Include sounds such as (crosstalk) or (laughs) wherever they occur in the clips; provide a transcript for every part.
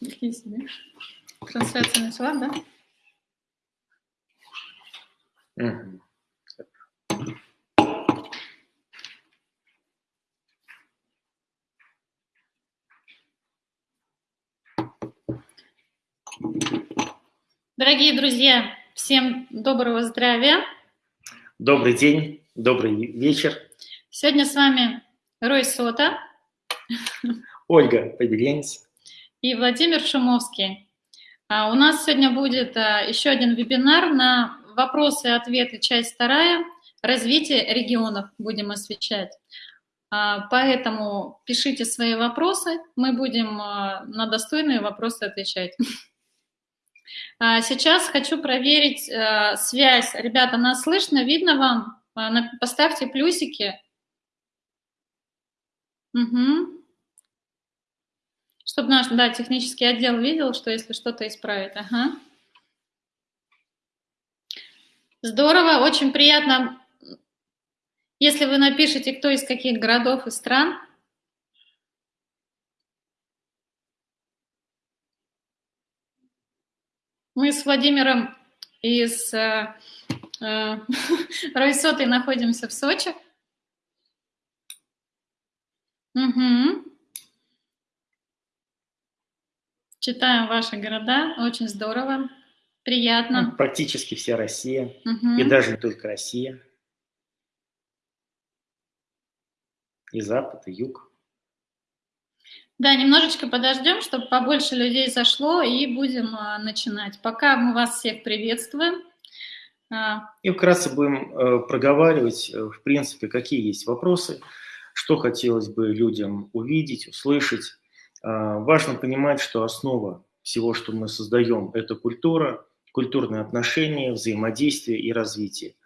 Какие себе? Трансляция начала, да? Дорогие друзья, всем доброго здравия. Добрый день, добрый вечер. Сегодня с вами Рой Сота Ольга Побеленец. и Владимир Шумовский. А, У нас сегодня будет а, еще один вебинар на вопросы и ответы, часть вторая, развитие регионов будем освещать. А, Поэтому пишите свои вопросы, мы будем а, на достойные вопросы отвечать. Сейчас хочу проверить связь. Ребята, нас слышно, видно вам? Поставьте плюсики. Мгм. Чтобы наш, да, технический отдел видел, что если что-то исправить. Ага. Здорово, очень приятно, если вы напишите, кто из каких городов и стран. Мы с Владимиром и с э, э, (laughs) Ройсотой находимся в Сочи. Мгм. Читаем ваши города, очень здорово, Ну, приятно. Практически вся Россия, Мгм. и даже не только Россия, и Запад, и Юг. Да, немножечко подождем, чтобы побольше людей зашло, и будем а, начинать. Пока мы вас всех приветствуем. А, И вкратце будем э, проговаривать, э, в принципе, какие есть вопросы, что хотелось бы людям увидеть, услышать. А, Важно понимать, что основа всего, что мы создаем, это культура, культурные отношения, взаимодействие и развитие.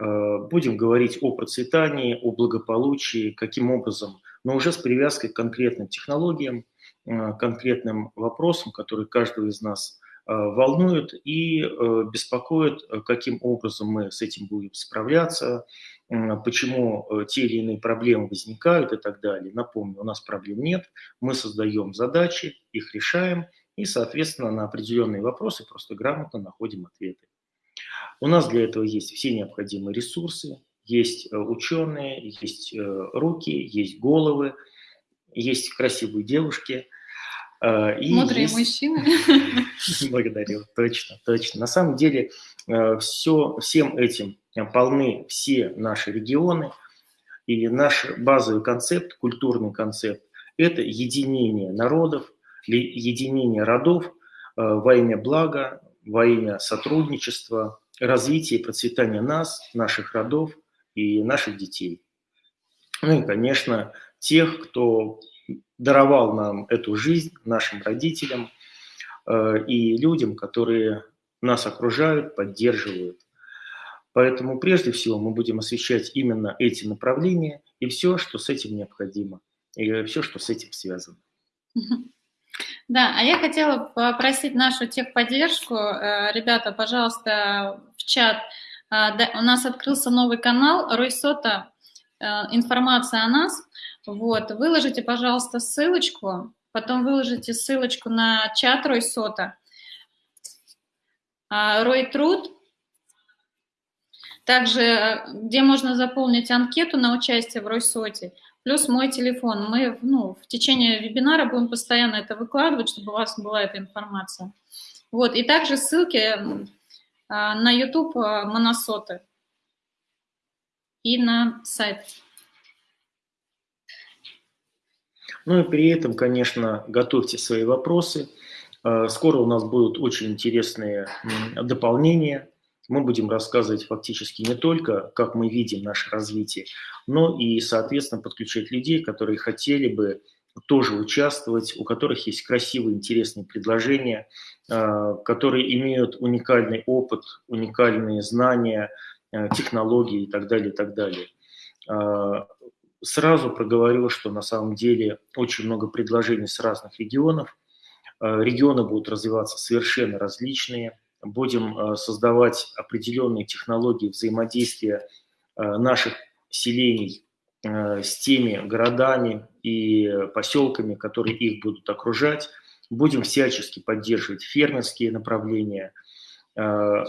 Э, Будем говорить о процветании, о благополучии, каким образом, но уже с привязкой к конкретным технологиям, э, конкретным вопросам, которые каждого из нас волнуют и э, беспокоят, каким образом мы с этим будем справляться, почему э, те или иные проблемы возникают и так далее. Напомню, у нас проблем нет, мы создаем задачи, их решаем и, соответственно, на определенные вопросы просто грамотно находим ответы. У нас для этого есть все необходимые ресурсы, есть э, ученые, есть э, руки, есть головы, есть красивые девушки. и мудрые есть- мужчины. (laughs) Благодарю, точно, точно. На самом деле все, всем этим полны все наши регионы, и наш базовый концепт, культурный концепт, это единение народов, единение родов э, во имя блага, во имя сотрудничества, развития и процветания нас, наших родов и наших детей. Ну и, конечно, тех, кто даровал нам эту жизнь, нашим родителям э, и людям, которые нас окружают, поддерживают. Поэтому прежде всего мы будем освещать именно эти направления и все, что с этим необходимо, и все, что с этим связано. Да, а я хотела попросить нашу техподдержку. Э, Ребята, пожалуйста, в чат. Да, У нас открылся новый канал Ройсота. э, Информация о нас. Вот, выложите, пожалуйста, ссылочку, потом выложите ссылочку на чат Ройсота. А, Рой Труд. Также, э, где можно заполнить анкету на участие в Ройсоте. Плюс мой телефон. Мы ну, в течение вебинара будем постоянно это выкладывать, чтобы у вас была эта информация. Вот, и также ссылки а, на YouTube а, Моносоты и на сайт. Ну и при этом, конечно, готовьте свои вопросы. Э, Скоро у нас будут очень интересные дополнения. Мы будем рассказывать фактически не только, как мы видим наше развитие, но и, соответственно, подключать людей, которые хотели бы тоже участвовать, у которых есть красивые, интересные предложения, э, которые имеют уникальный опыт, уникальные знания, э, технологии и так далее, и так далее. Э, Сразу проговорю, что на самом деле очень много предложений с разных регионов. Регионы будут развиваться совершенно различные. Будем э, создавать определенные технологии взаимодействия э, наших селений э, с теми городами, и поселками, которые их будут окружать. Будем всячески поддерживать фермерские направления, да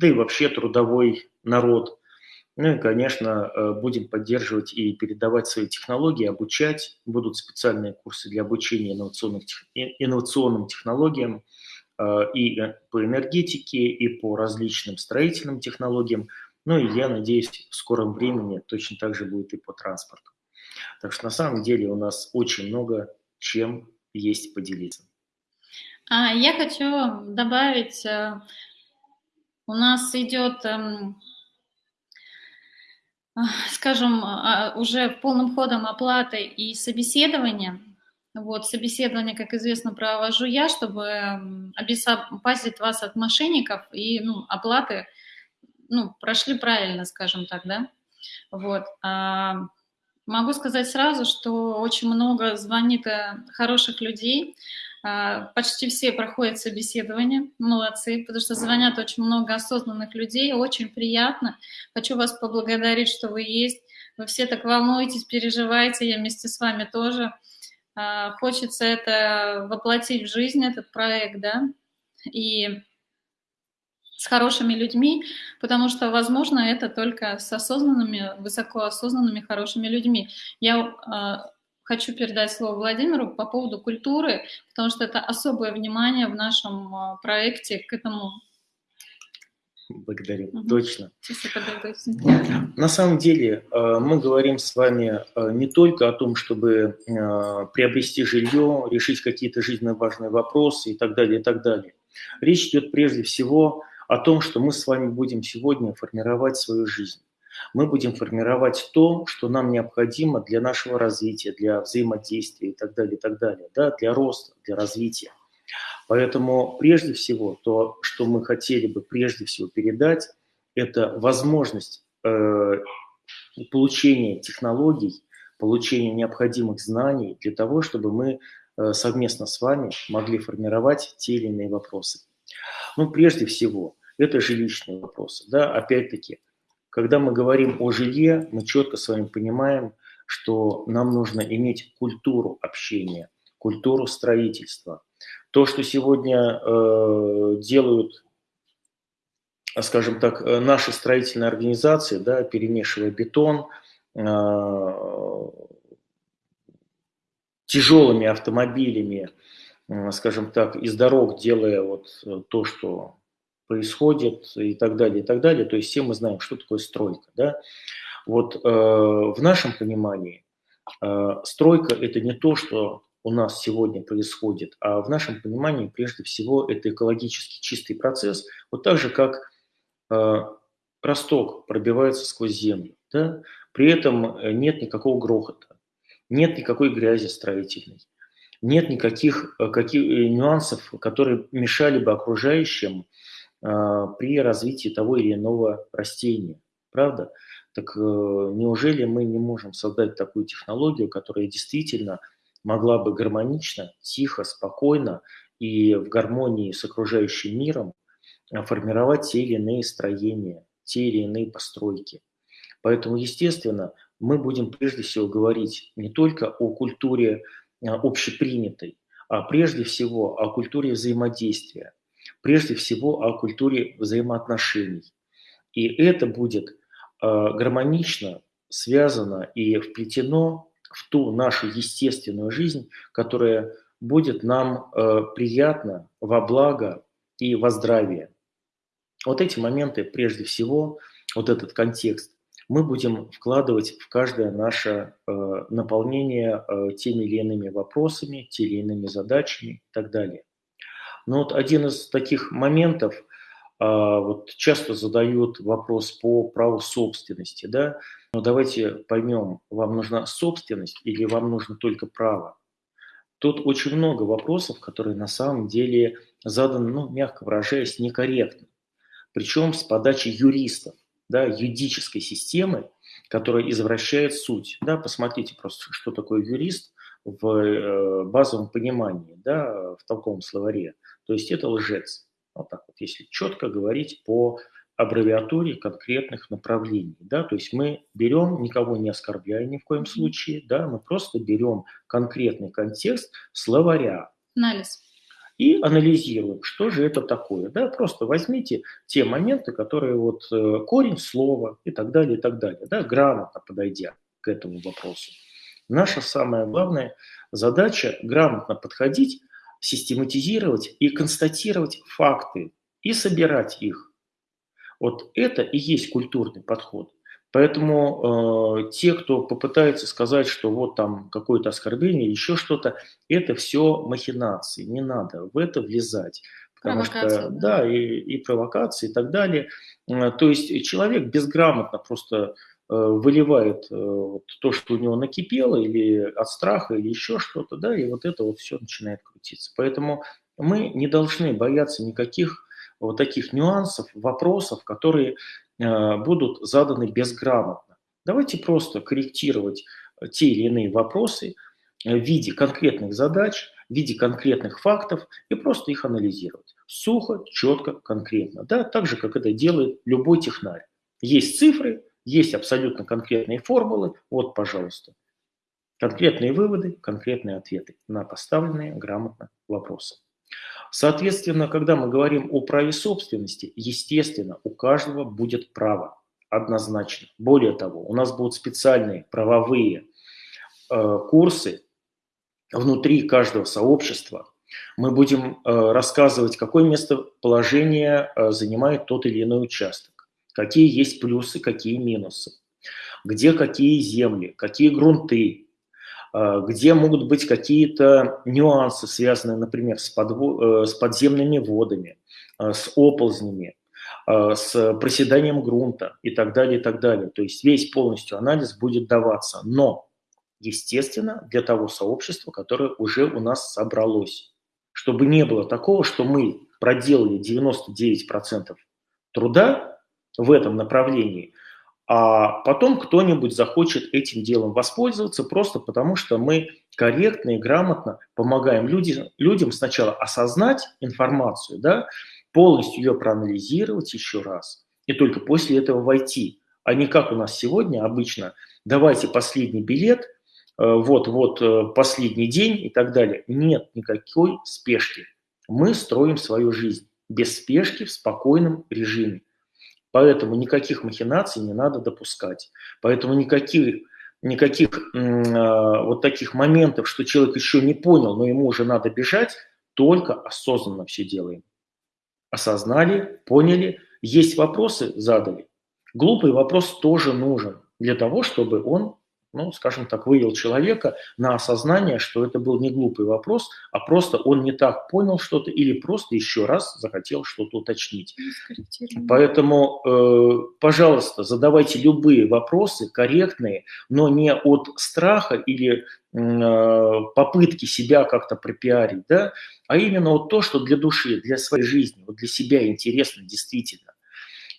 и вообще трудовой народ. Ну и, конечно, будем поддерживать и передавать свои технологии, обучать. Будут специальные курсы для обучения инновационных, инновационным технологиям и по энергетике, и по различным строительным технологиям – ну и я надеюсь, в скором времени точно так же будет и по транспорту. Так что на самом деле у нас очень много чем есть поделиться. А, я хочу добавить, э, у нас идет, эм, скажем, а, уже полным ходом оплата и собеседование. Вот, собеседование, как известно, провожу я, чтобы обезопасить вас от мошенников и ну, оплаты ну, прошли правильно, скажем так, да. Вот. А, могу сказать сразу, что очень много звонит э, хороших людей, а, почти все проходят собеседование, молодцы, потому что звонят очень много осознанных людей, очень приятно. Хочу вас поблагодарить, что вы есть. Вы все так волнуетесь, переживаете, я вместе с вами тоже. А, хочется это воплотить в жизнь, этот проект, да, и с хорошими людьми, потому что, возможно, это только с осознанными, высокоосознанными хорошими людьми. Я э, хочу передать слово Владимиру по поводу культуры, потому что это особое внимание в нашем э, проекте к этому. Благодарю, угу. точно. На самом деле э, мы говорим с вами не только о том, чтобы приобрести жилье, решить какие-то жизненно важные вопросы и так далее, и так далее. Речь идет прежде всего о том, что мы с вами будем сегодня формировать свою жизнь. Мы будем формировать то, что нам необходимо для нашего развития, для взаимодействия и так далее, и так далее, да, для роста, для развития. Поэтому прежде всего то, что мы хотели бы прежде всего передать, это возможность э, получения технологий, получения необходимых знаний для того, чтобы мы э, совместно с вами могли формировать те или иные вопросы. Ну, прежде всего, это жилищные вопросы. Да? Опять-таки, когда мы говорим о жилье, мы четко с вами понимаем, что нам нужно иметь культуру общения, культуру строительства. То, что сегодня э, делают, скажем так, э, наши строительные организации, да, перемешивая бетон, э, тяжелыми автомобилями, э, скажем так, из дорог делая вот э, то, что происходит и так далее, и так далее. То есть все мы знаем, что такое стройка. Да? Вот э, в нашем понимании э, стройка – это не то, что у нас сегодня происходит, а в нашем понимании прежде всего это экологически чистый процесс, вот так же, как э, росток пробивается сквозь землю. Да? При этом э, нет никакого грохота, нет никакой грязи строительной, нет никаких э, каких, э, нюансов, которые мешали бы окружающим а, при развитии того или иного растения. Правда? Так э, неужели мы не можем создать такую технологию, которая действительно могла бы гармонично, тихо, спокойно и в гармонии с окружающим миром а, формировать те или иные строения, те или иные постройки. Поэтому, естественно, мы будем прежде всего говорить не только о культуре а, общепринятой, а прежде всего о культуре взаимодействия, прежде всего о культуре взаимоотношений. И это будет э, гармонично связано и вплетено в ту нашу естественную жизнь, которая будет нам э, приятна во благо и во здравие. Вот эти моменты, прежде всего, вот этот контекст, мы будем вкладывать в каждое наше э, наполнение э, теми или иными вопросами, теми или иными задачами и так далее. Но вот один из таких моментов, вот часто задают вопрос по праву собственности, да, но давайте поймем, вам нужна собственность или вам нужно только право. Тут очень много вопросов, которые на самом деле заданы, ну, мягко выражаясь, некорректно. Причем с подачи юристов, да, юридической системы, которая извращает суть. Да, посмотрите просто, что такое юрист в э, базовом понимании, да, в толковом словаре. То есть это лжец. Вот так вот, если четко говорить по аббревиатуре конкретных направлений. Да? То есть мы берем, никого не оскорбляя ни в коем случае, да? мы просто берем конкретный контекст словаря. Анализ. И анализируем, что же это такое. Да? Просто возьмите те моменты, которые вот э, корень слова и так далее, и так далее, да? грамотно подойдя к этому вопросу. Наша самая главная задача грамотно подходить, систематизировать и констатировать факты и собирать их вот это и есть культурный подход. Поэтому э, те, кто попытается сказать, что вот там какое-то оскорбление или еще что-то, это все махинации, не надо в это влезать. Потому что, да, да и, и провокации и так далее. Э, то есть человек безграмотно просто выливает э, вот то, что у него накипело, или от страха, или еще что-то, да, и вот это вот все начинает крутиться. Поэтому мы не должны бояться никаких вот таких нюансов, вопросов, которые э, будут заданы безграмотно. Давайте просто корректировать э, те или иные вопросы э, в виде конкретных задач, в виде конкретных фактов и просто их анализировать. Сухо, четко, конкретно. Да? Так же, как это делает любой технарь. Есть цифры, есть абсолютно конкретные формулы. Вот, пожалуйста. Конкретные выводы, конкретные ответы на поставленные грамотно вопросы. Соответственно, когда мы говорим о праве собственности, естественно, у каждого будет право, однозначно. Более того, у нас будут специальные правовые э, курсы внутри каждого сообщества. Мы будем э, рассказывать, какое местоположение э, занимает тот или иной участок, какие есть плюсы, какие минусы, где какие земли, какие грунты, а, где могут быть какие-то нюансы, связанные, например, с, подво... Э, с подземными водами, а, с оползнями, с проседанием грунта и так далее, и так далее. То есть весь полностью анализ будет даваться. Но, естественно, для того сообщества, которое уже у нас собралось. Чтобы не было такого, что мы проделали 99% труда в этом направлении, а потом кто-нибудь захочет этим делом воспользоваться просто потому, что мы корректно и грамотно помогаем людям, людям сначала осознать информацию, да, полностью ее проанализировать еще раз, и только после этого войти. А не как у нас сегодня обычно, давайте последний билет, вот-вот э, э, последний день и так далее. Нет никакой спешки. Мы строим свою жизнь без спешки, в спокойном режиме. Поэтому никаких махинаций не надо допускать. Поэтому никаких, никаких э, вот таких моментов, что человек еще не понял, но ему уже надо бежать, только осознанно все делаем. Осознали, поняли, есть вопросы, задали. Глупый вопрос тоже нужен для того, чтобы он ну, скажем так, вывел человека на осознание, что это был не глупый вопрос, а просто он не так понял что-то или просто еще раз захотел что-то уточнить. Поэтому, э, пожалуйста, задавайте любые вопросы корректные, но не от страха или э, попытки себя как-то пропиарить, да, а именно вот то, что для души, для своей жизни, вот для себя интересно действительно.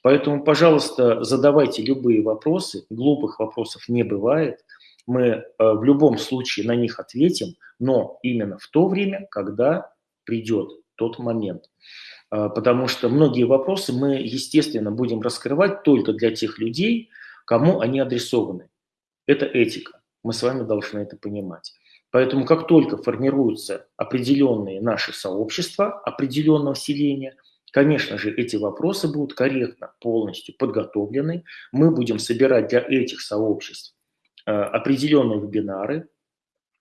Поэтому, пожалуйста, задавайте любые вопросы, глупых вопросов не бывает. Мы э, в любом случае на них ответим, но именно в то время, когда придет тот момент. Э, потому что многие вопросы мы, естественно, будем раскрывать только для тех людей, кому они адресованы. Это этика. Мы с вами должны это понимать. Поэтому как только формируются определенные наши сообщества определенного селения – Конечно же, эти вопросы будут корректно, полностью подготовлены. Мы будем собирать для этих сообществ э, определенные вебинары,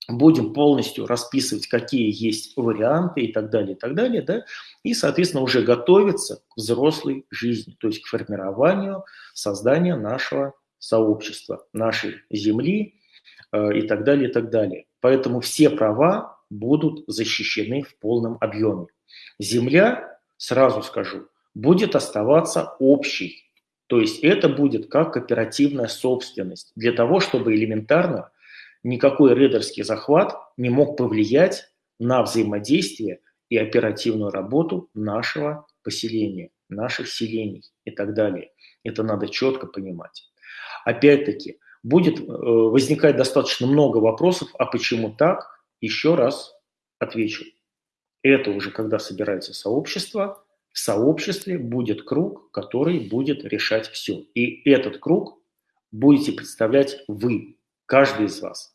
будем полностью расписывать, какие есть варианты и так далее, и так далее, да, и, соответственно, уже готовиться к взрослой жизни, то есть к формированию, созданию нашего сообщества, нашей земли э, и так далее, и так далее. Поэтому все права будут защищены в полном объеме. Земля сразу скажу, будет оставаться общей. То есть это будет как кооперативная собственность для того, чтобы элементарно никакой рейдерский захват не мог повлиять на взаимодействие и оперативную работу нашего поселения, наших селений и так далее. Это надо четко понимать. Опять-таки, будет э, возникать достаточно много вопросов, а почему так? Еще раз отвечу. Это уже когда собирается сообщество, в сообществе будет круг, который будет решать все. И этот круг будете представлять вы, каждый из вас.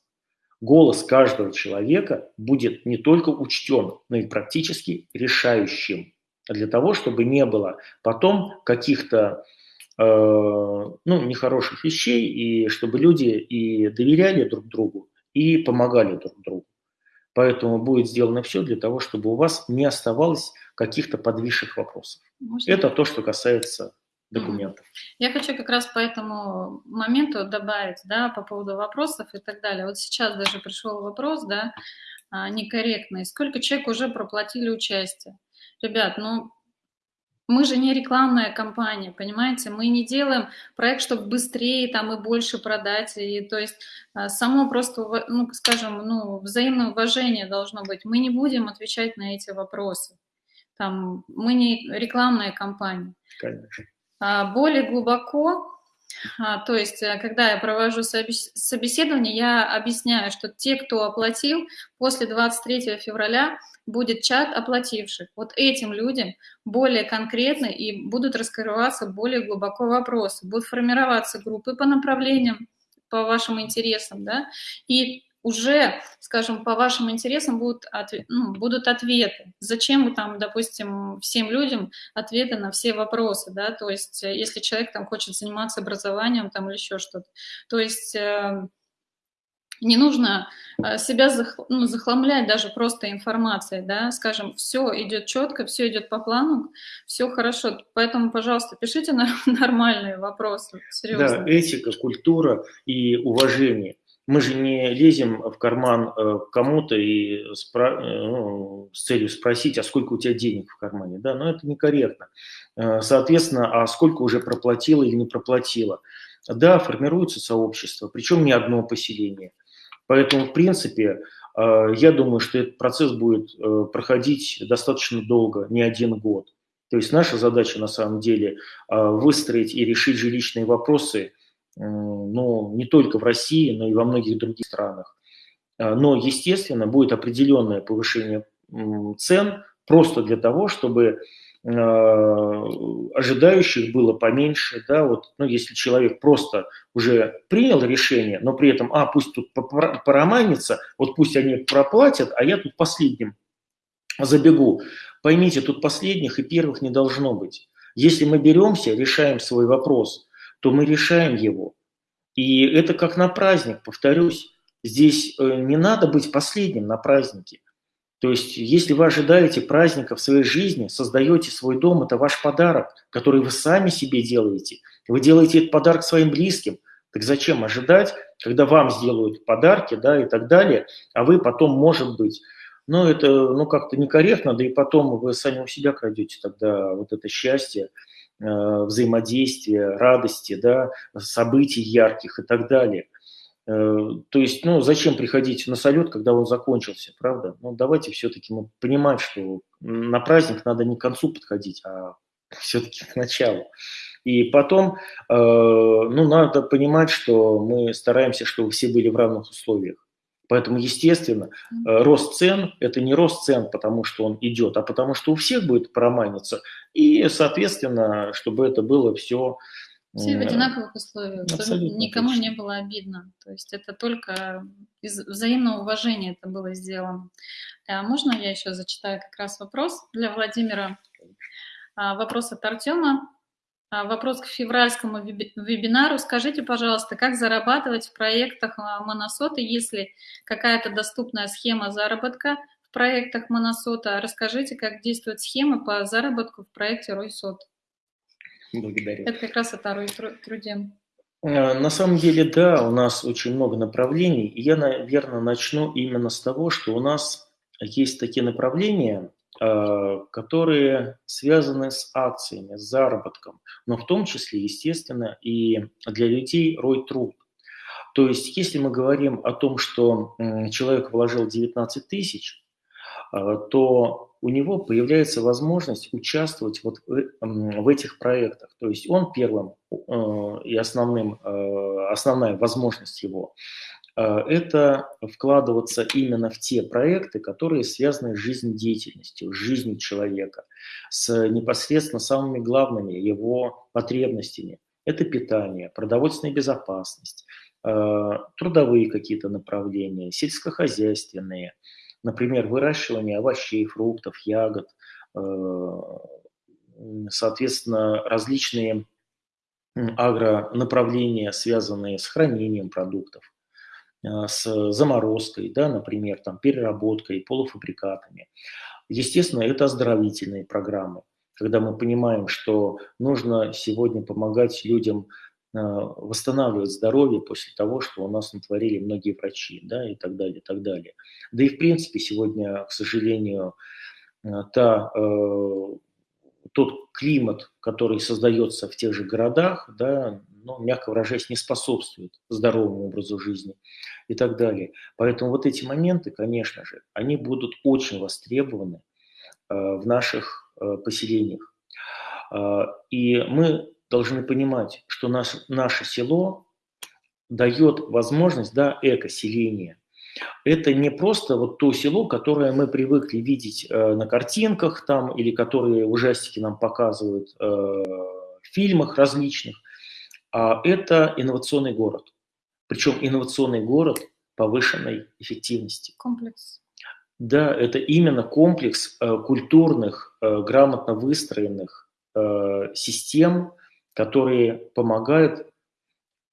Голос каждого человека будет не только учтен, но и практически решающим для того, чтобы не было потом каких-то э, ну, нехороших вещей, и чтобы люди и доверяли друг другу, и помогали друг другу. Поэтому будет сделано все для того, чтобы у вас не оставалось каких-то подвисших вопросов. Можно? Это то, что касается документов. Я хочу как раз по этому моменту добавить, да, по поводу вопросов и так далее. Вот сейчас даже пришел вопрос, да, а, некорректный. Сколько человек уже проплатили участие? Ребят, ну, мы же не рекламная компания, понимаете? Мы не делаем проект, чтобы быстрее там и больше продать. И, то есть а, само просто, ну, скажем, ну, взаимное уважение должно быть. Мы не будем отвечать на эти вопросы. Там, мы не рекламная компания. Конечно. А, более глубоко, то есть э, когда я провожу собеседование, я объясняю, что те, кто оплатил, после 23 февраля будет чат оплативших. Вот этим людям более конкретно и будут раскрываться более глубоко вопросы, будут формироваться группы по направлениям, по вашим интересам, да, и уже, скажем, по вашим интересам будут, ну, будут ответы. Зачем вы там, допустим, всем людям ответы на все вопросы, да, то есть э, если человек там хочет заниматься образованием там или еще что-то. То есть э, не нужно э, себя ну, захламлять даже просто информацией, да, скажем, все идет четко, все идет по плану, все хорошо, поэтому, пожалуйста, пишите (laughs) нормальные вопросы, серьезно. Да, этика, культура и уважение. Мы же не лезем в карман э, кому-то и спро... Э, ну, с целью спросить, а сколько у тебя денег в кармане, да, но это некорректно. Соответственно, а сколько уже проплатила или не проплатила. Да, формируется сообщество, причем не одно поселение – Поэтому, в принципе, э, я думаю, что этот процесс будет э, проходить достаточно долго, не один год. То есть наша задача на самом деле э, выстроить и решить жилищные вопросы ну, не только в России, но и во многих других странах. Но, естественно, будет определенное повышение цен просто для того, чтобы Э, ожидающих было поменьше, да, вот, ну, если человек просто уже принял решение, но при этом, а, пусть тут пороманится, вот пусть они проплатят, а я тут последним забегу. Поймите, тут последних и первых не должно быть. Если мы беремся, решаем свой вопрос, то мы решаем его. И это как на праздник, повторюсь, здесь э, не надо быть последним на празднике. То есть, если вы ожидаете праздника в своей жизни, создаете свой дом, это ваш подарок, который вы сами себе делаете. Вы делаете этот подарок своим близким. Так зачем ожидать, когда вам сделают подарки, да, и так далее, а вы потом, может быть, ну, это, ну, как-то некорректно, да и потом вы сами у себя крадете тогда вот это счастье, э, взаимодействие, радости, да, событий ярких и так далее – Э, то есть, ну, зачем приходить на салют, когда он закончился, правда? Ну, давайте все-таки мы понимать, что на праздник надо не к концу подходить, а (laughs) все-таки к началу. И потом, э, ну, надо понимать, что мы стараемся, чтобы все были в равных условиях. Поэтому, естественно, э, рост цен – это не рост цен, потому что он идет, а потому что у всех будет проманиться. И, соответственно, чтобы это было все все в одинаковых условиях, Абсолютно чтобы никому точно. не было обидно. То есть это только из взаимного уважения это было сделано. А можно я еще зачитаю как раз вопрос для Владимира? А, вопрос от Артема. А, вопрос к февральскому вебинару. Скажите, пожалуйста, как зарабатывать в проектах Моносота, если какая-то доступная схема заработка в проектах Моносота? Расскажите, как действует схема по заработку в проекте Ройсот. Благодарю. Это как раз о труде. Э, на самом деле, да, у нас очень много направлений. И я, наверное, начну именно с того, что у нас есть такие направления, которые связаны с акциями, с заработком, но в том числе, естественно, и для людей рой труд. То есть, если мы говорим о том, что человек вложил 19 тысяч, э, то у него появляется возможность участвовать вот в этих проектах. То есть он первым э, и основным, э, основная возможность его это вкладываться именно в те проекты, которые связаны с жизнедеятельностью, с жизнью человека, с непосредственно самыми главными его потребностями. Это питание, продовольственная безопасность, трудовые какие-то направления, сельскохозяйственные, например, выращивание овощей, фруктов, ягод, соответственно, различные агронаправления, связанные с хранением продуктов, с заморозкой, да, например, там, переработкой, полуфабрикатами. Естественно, это оздоровительные программы, когда мы понимаем, что нужно сегодня помогать людям а, восстанавливать здоровье после того, что у нас натворили многие врачи, да, и так далее, и так далее. Да и в принципе сегодня, к сожалению, а, та э, тот климат, который создается в тех же городах, да, ну, мягко выражаясь, не способствует здоровому образу жизни и так далее. Поэтому вот эти моменты, конечно же, они будут очень востребованы э, в наших э, поселениях. Э, и мы должны понимать, что наш, наше село дает возможность да, экоселения – это не просто вот то село, которое мы привыкли видеть э, на картинках там, или которые ужастики нам показывают э, в фильмах различных, это инновационный город. Причем инновационный город повышенной эффективности. Комплекс. Да, это именно комплекс э, культурных, э, грамотно выстроенных э, систем, которые помогают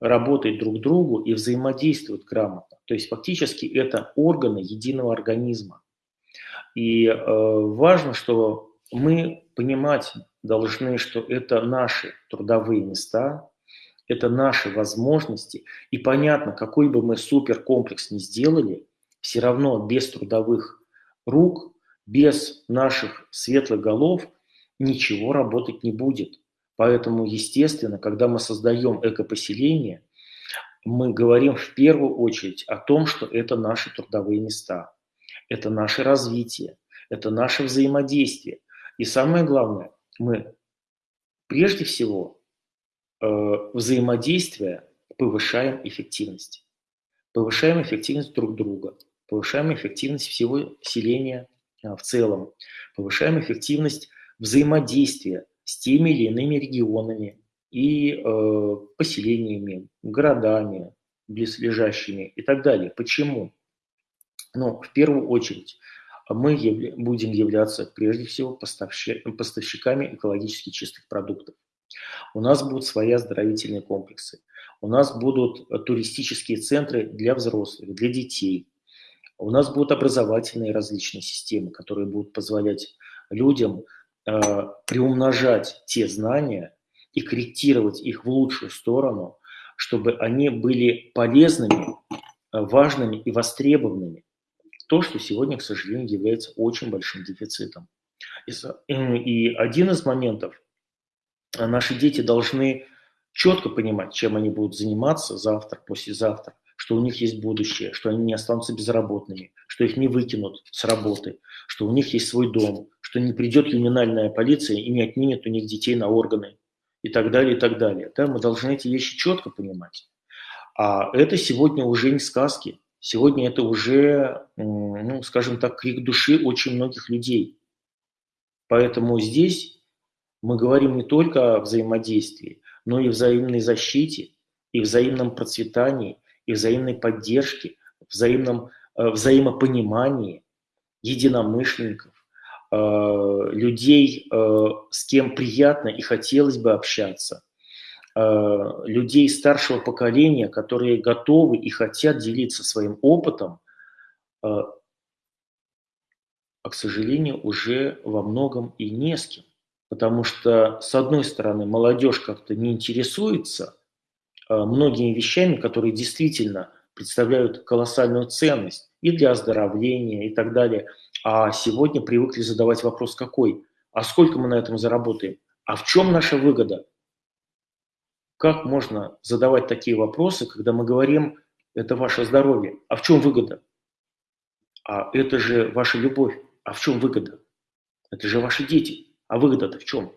работать друг другу и взаимодействуют грамотно. То есть фактически это органы единого организма. И э, важно, что мы понимать должны, что это наши трудовые места, это наши возможности. И понятно, какой бы мы суперкомплекс ни сделали, все равно без трудовых рук, без наших светлых голов ничего работать не будет. Поэтому, естественно, когда мы создаем экопоселение, мы говорим в первую очередь о том, что это наши трудовые места, это наше развитие, это наше взаимодействие. И самое главное, мы прежде всего э, взаимодействие повышаем эффективность. Повышаем эффективность друг друга, повышаем эффективность всего селения э, в целом, повышаем эффективность взаимодействия с теми или иными регионами и э, поселениями, городами, близлежащими и так далее. Почему? Ну, в первую очередь, мы явля- будем являться прежде всего поставщиками экологически чистых продуктов. У нас будут свои оздоровительные комплексы. У нас будут туристические центры для взрослых, для детей. У нас будут образовательные различные системы, которые будут позволять людям Э, приумножать те знания и корректировать их в лучшую сторону, чтобы они были полезными, э, важными и востребованными. То, что сегодня, к сожалению, является очень большим дефицитом. И один из моментов, э, наши дети должны четко понимать, чем они будут заниматься завтра, послезавтра, что у них есть будущее, что они не останутся безработными, что их не выкинут с работы, что у них есть свой дом, что не придет ювенальная полиция и не отнимет у них детей на органы и так далее, и так далее. Да, мы должны эти вещи четко понимать. А это сегодня уже не сказки. Сегодня это уже, ну, скажем так, крик души очень многих людей. Поэтому здесь мы говорим не только о взаимодействии, но и взаимной защите, и взаимном процветании, и взаимной поддержке, взаимном э, взаимопонимании единомышленников, э, людей, э, с кем приятно и хотелось бы общаться, людей старшего поколения, которые готовы и хотят делиться своим опытом, а, к сожалению, уже во многом и не с кем. Потому что, с одной стороны, молодежь как-то не интересуется – Э, многими вещами, которые действительно представляют колоссальную ценность и для оздоровления и так далее. А сегодня привыкли задавать вопрос какой? А сколько мы на этом заработаем? А в чем наша выгода? Как можно задавать такие вопросы, когда мы говорим, это ваше здоровье, а в чем выгода? А это же ваша любовь, а в чем выгода? Это же ваши дети, а выгода-то в чем?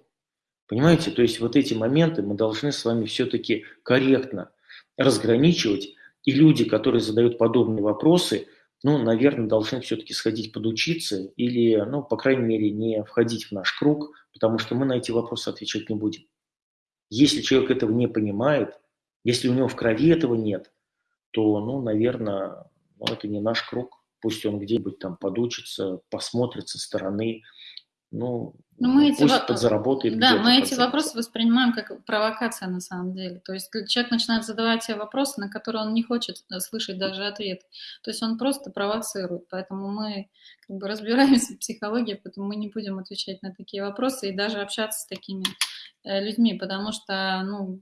Понимаете, то есть вот эти моменты мы должны с вами все-таки корректно разграничивать И люди, которые задают подобные вопросы, ну, наверное, должны все-таки сходить подучиться или, ну, по крайней мере, не входить в наш круг, потому что мы на эти вопросы отвечать не будем. Если человек этого не понимает, если у него в крови этого нет, то, ну, наверное, ну, это не наш круг. Пусть он где-нибудь там подучится, посмотрит со стороны, ну, но мы эти пусть во... подзаработает. Да, мы эти вопросы воспринимаем как провокация на самом деле. То есть человек начинает задавать себе вопросы, на которые он не хочет э, слышать даже ответ. То есть он просто провоцирует. Поэтому мы как бы (laughs) разбираемся в психологии, поэтому мы не будем отвечать на такие вопросы и даже общаться с такими э, людьми, потому что ну,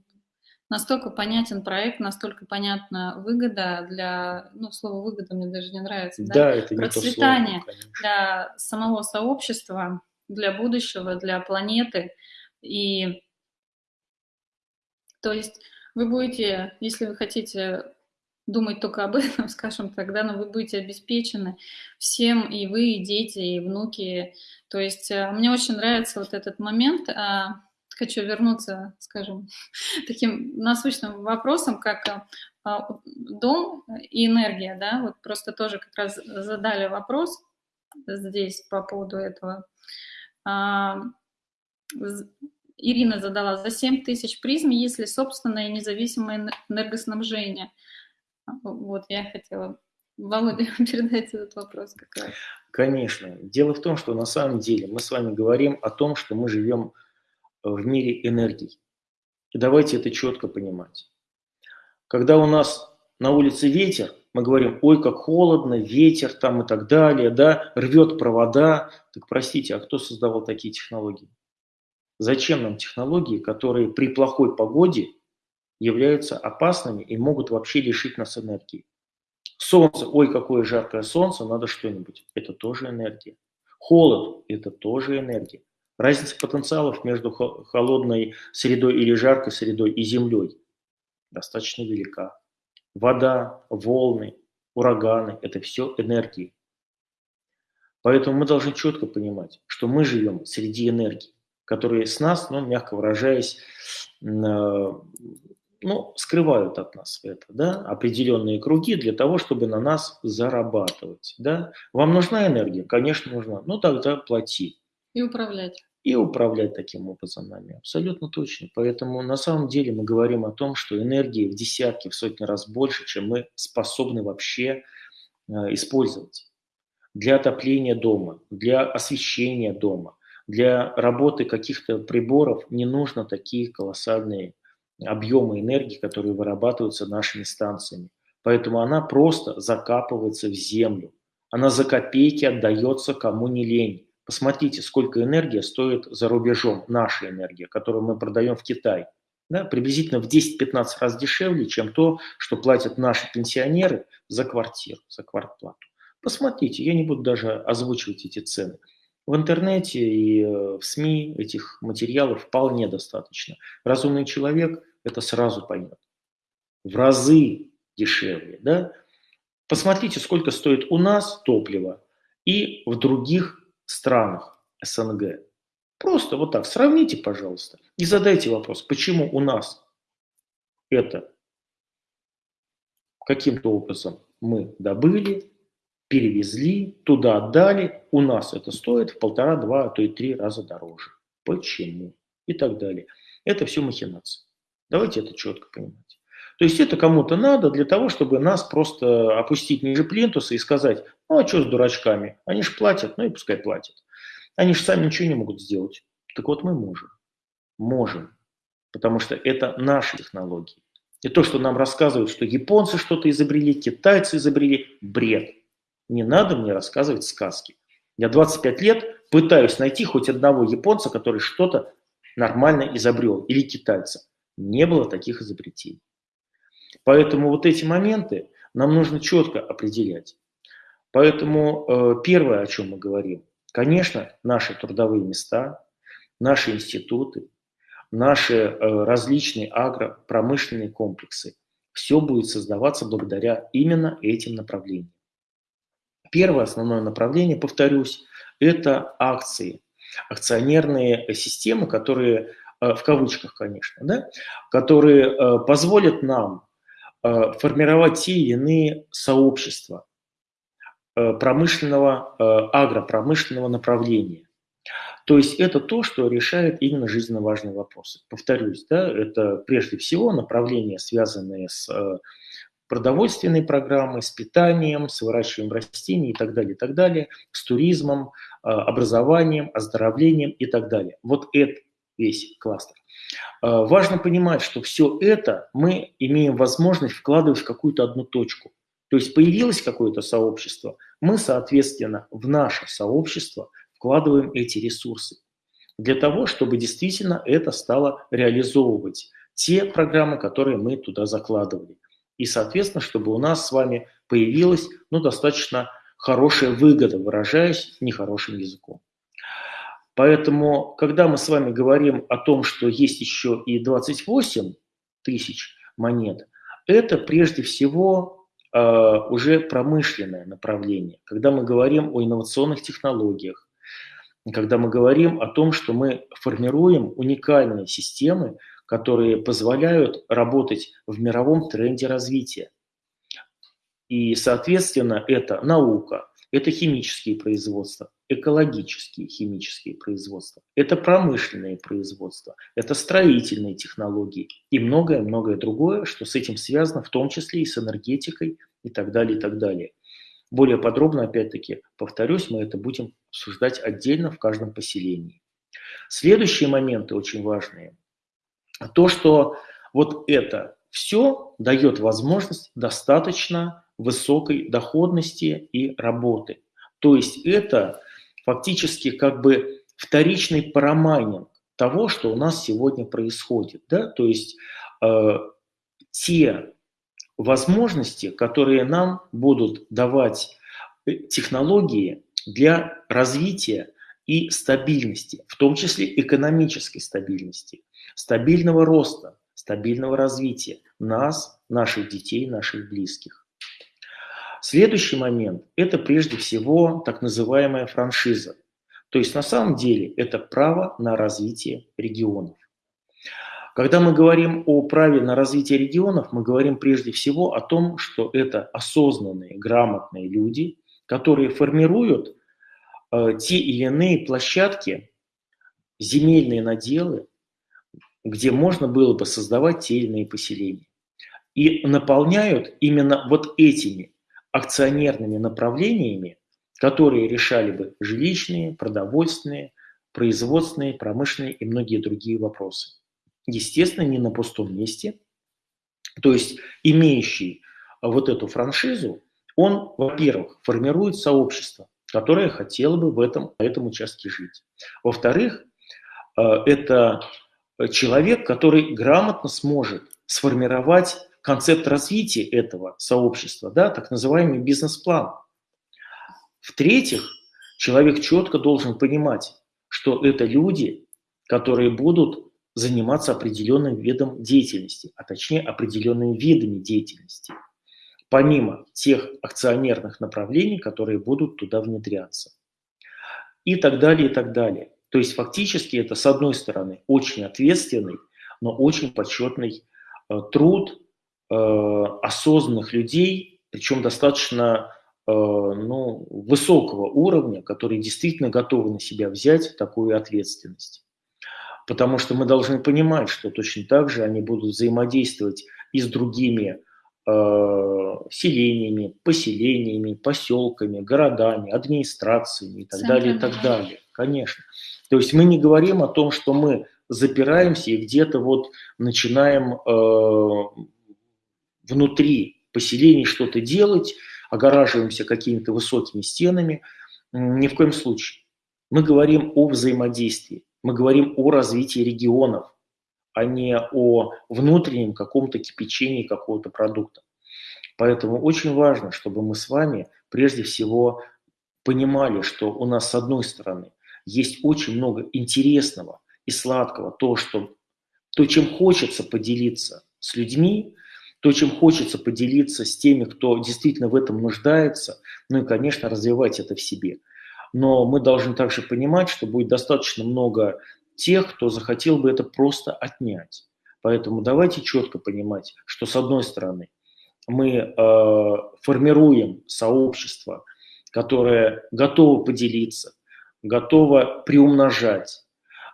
настолько понятен проект, настолько понятна выгода для, ну, слово выгода мне даже не нравится, да, да это процветание не то слово, для самого сообщества, для будущего, для планеты. И то есть вы будете, если вы хотите думать только об этом, (laughs) скажем тогда, но вы будете обеспечены всем, и вы, и дети, и внуки. То есть э, мне очень нравится вот этот момент. А, хочу вернуться, скажем, (laughs) таким насущным вопросом, как а, а, дом и энергия, да, вот просто тоже как раз задали вопрос здесь по поводу этого. А, Ирина задала, за 7 тысяч призм, если собственное независимое энергоснабжение. Вот я хотела Володя (laughs) передать этот вопрос как раз. Конечно. Дело в том, что на самом деле мы с вами говорим о том, что мы живем в мире энергий. И давайте это четко понимать. Когда у нас на улице ветер, мы говорим, ой, как холодно, ветер там и так далее, да, рвет провода. Так простите, а кто создавал такие технологии? Зачем нам технологии, которые при плохой погоде являются опасными и могут вообще лишить нас энергии? Солнце, ой, какое жаркое солнце, надо что-нибудь. Это тоже энергия. Холод – это тоже энергия. Разница потенциалов между холодной средой или жаркой средой и землей достаточно велика. Вода, волны, ураганы – это все энергии. Поэтому мы должны четко понимать, что мы живем среди энергий, которые с нас, ну, мягко выражаясь, э, ну, скрывают от нас это, да, определенные круги для того, чтобы на нас зарабатывать, да. Вам нужна энергия? Конечно, нужна. Ну, тогда плати. И управлять и управлять таким образом нами. Абсолютно точно. Поэтому на самом деле мы говорим о том, что энергии в десятки, в сотни раз больше, чем мы способны вообще э, использовать. Для отопления дома, для освещения дома, для работы каких-то приборов не нужно такие колоссальные объемы энергии, которые вырабатываются нашими станциями. Поэтому она просто закапывается в землю. Она за копейки отдается кому не лень. Посмотрите, сколько энергия стоит за рубежом, наша энергия, которую мы продаем в Китай. Да, приблизительно в 10-15 раз дешевле, чем то, что платят наши пенсионеры за квартиру, за квартплату. Посмотрите, я не буду даже озвучивать эти цены. В интернете и э, в СМИ этих материалов вполне достаточно. Разумный человек это сразу поймет. В разы дешевле. Да? Посмотрите, сколько стоит у нас топливо и в других странах СНГ. Просто вот так сравните, пожалуйста, и задайте вопрос, почему у нас это каким-то образом мы добыли, перевезли, туда отдали, у нас это стоит в полтора, два, а то и три раза дороже. Почему? И так далее. Это все махинации. Давайте это четко понимать. То есть это кому-то надо для того, чтобы нас просто опустить ниже плинтуса и сказать, ну а что с дурачками? Они же платят, ну и пускай платят. Они же сами ничего не могут сделать. Так вот мы можем. Можем. Потому что это наши технологии. И то, что нам рассказывают, что японцы что-то изобрели, китайцы изобрели, бред. Не надо мне рассказывать сказки. Я 25 лет пытаюсь найти хоть одного японца, который что-то нормально изобрел, или китайца. Не было таких изобретений. Поэтому вот эти моменты нам нужно четко определять. Поэтому э, первое, о чем мы говорим, конечно, наши трудовые места, наши институты, наши э, различные агропромышленные комплексы, все будет создаваться благодаря именно этим направлениям. Первое основное направление, повторюсь, это акции, акционерные системы, которые, э, в кавычках, конечно, да, которые позволят нам формировать те или иные сообщества э, промышленного, агропромышленного направления. То есть это то, что решает именно жизненно важные вопросы. Повторюсь, да, это прежде всего направления, связанные с продовольственной программой, с питанием, с выращиванием растений и так далее, и так далее, с туризмом, образованием, оздоровлением и так далее. Вот это весь кластер. А, важно понимать, что все это мы имеем возможность вкладывать в какую-то одну точку. То есть появилось какое-то сообщество, мы, соответственно, в наше сообщество вкладываем эти ресурсы для того, чтобы действительно это стало реализовывать те программы, которые мы туда закладывали. И, соответственно, чтобы у нас с вами появилась ну, достаточно хорошая выгода, выражаясь нехорошим языком. Поэтому, когда мы с вами говорим о том, что есть еще и 28 тысяч монет, это прежде всего э, уже промышленное направление. Когда мы говорим о инновационных технологиях, когда мы говорим о том, что мы формируем уникальные системы, которые позволяют работать в мировом тренде развития. И, соответственно, это наука, это химические производства, экологические химические производства, это промышленные производства, это строительные технологии и многое-многое другое, что с этим связано, в том числе и с энергетикой и так далее, и так далее. Более подробно, опять-таки, повторюсь, мы это будем обсуждать отдельно в каждом поселении. Следующие моменты очень важные. То, что вот это все дает возможность достаточно высокой доходности и работы. То есть это фактически как бы вторичный парамайнинг того, что у нас сегодня происходит. Да? То есть э, те возможности, которые нам будут давать э, технологии для развития и стабильности, в том числе экономической стабильности, стабильного роста, стабильного развития нас, наших детей, наших близких. Следующий момент – это прежде всего так называемая франшиза. То есть на самом деле это право на развитие регионов. Когда мы говорим о праве на развитие регионов, мы говорим прежде всего о том, что это осознанные, грамотные люди, которые формируют э, те или иные площадки, земельные наделы, где можно было бы создавать те или иные поселения. И наполняют именно вот этими акционерными направлениями, которые решали бы жилищные, продовольственные, производственные, промышленные и многие другие вопросы. Естественно, не на пустом месте. То есть имеющий вот эту франшизу, он, во-первых, формирует сообщество, которое хотело бы в этом, на этом участке жить. Во-вторых, э, это человек, который грамотно сможет сформировать концепт развития этого сообщества, да, так называемый бизнес-план. В-третьих, человек четко должен понимать, что это люди, которые будут заниматься определенным видом деятельности, а точнее определенными видами деятельности, помимо тех акционерных направлений, которые будут туда внедряться. И так далее, и так далее. То есть фактически это, с одной стороны, очень ответственный, но очень почетный э, труд, осознанных людей, причем достаточно э, ну, высокого уровня, которые действительно готовы на себя взять такую ответственность. Потому что мы должны понимать, что точно так же они будут взаимодействовать и с другими э, селениями, поселениями, поселками, городами, администрациями и так Центрами. далее, и так далее. Конечно. То есть мы не говорим о том, что мы запираемся и где-то вот начинаем э, внутри поселений что-то делать, огораживаемся какими-то высокими стенами. Ни в коем случае. Мы говорим о взаимодействии, мы говорим о развитии регионов, а не о внутреннем каком-то кипячении какого-то продукта. Поэтому очень важно, чтобы мы с вами прежде всего понимали, что у нас с одной стороны есть очень много интересного и сладкого, то, что, то чем хочется поделиться с людьми, то, чем хочется поделиться с теми, кто действительно в этом нуждается, ну и, конечно, развивать это в себе. Но мы должны также понимать, что будет достаточно много тех, кто захотел бы это просто отнять. Поэтому давайте четко понимать, что с одной стороны мы формируем сообщество, которое готово поделиться, готово приумножать,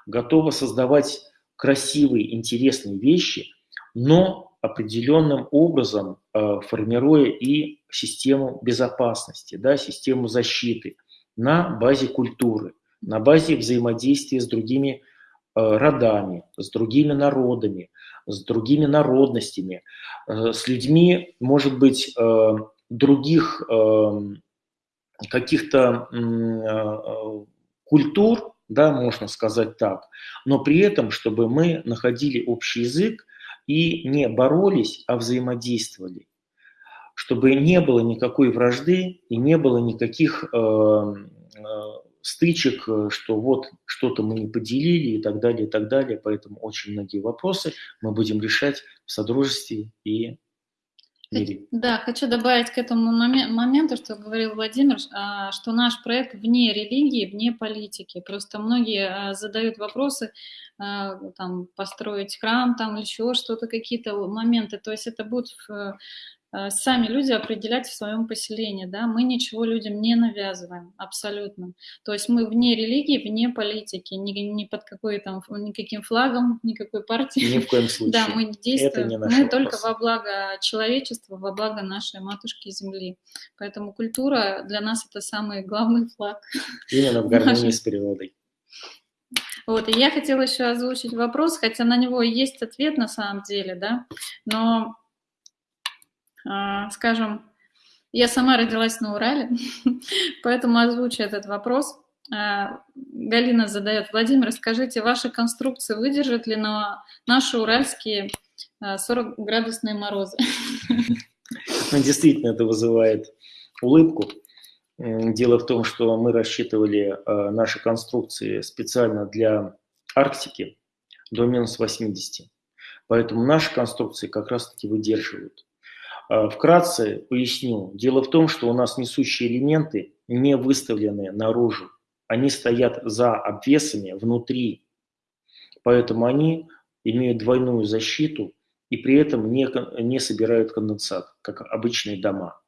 готово создавать красивые, интересные вещи, но определенным образом э, формируя и систему безопасности, да, систему защиты на базе культуры, на базе взаимодействия с другими э, родами, с другими народами, с другими народностями, э, с людьми, может быть, других каких-то культур, да, можно сказать так, но при этом, чтобы мы находили общий язык и не боролись, а взаимодействовали, чтобы не было никакой вражды и не было никаких э, э, стычек, что вот что-то мы не поделили и так далее, и так далее. Поэтому очень многие вопросы мы будем решать в содружестве и мире. Да, хочу добавить к этому моменту, что говорил Владимир, а, что наш проект вне религии, вне политики. Просто многие а, задают вопросы, а, там, построить храм, там еще что-то, какие-то моменты. То есть это будет сами люди определять в своем поселении, да, мы ничего людям не навязываем, абсолютно. То есть мы вне религии, вне политики, ни, ни под какой там, никаким флагом, никакой партией. Ни в коем (laughs) случае. Да, мы действуем, мы только во благо человечества, во благо нашей матушки Земли. Поэтому культура для нас это самый главный флаг. Именно в гармонии с природой. Вот, и я хотела еще озвучить вопрос, хотя на него есть ответ на самом деле, да, но скажем, я сама родилась на Урале, (laughs) поэтому озвучу этот вопрос. А, Галина задает, Владимир, скажите, ваши конструкции выдержат ли на наши уральские 40-градусные а, морозы? Ну, действительно, это вызывает улыбку. Дело в том, что мы рассчитывали наши конструкции специально для Арктики до минус 80. Поэтому наши конструкции как раз-таки выдерживают. А, вкратце поясню. Дело в том, что у нас несущие элементы не выставлены наружу. Они стоят за обвесами внутри. Поэтому они имеют двойную защиту и при этом не, не собирают конденсат, как обычные дома.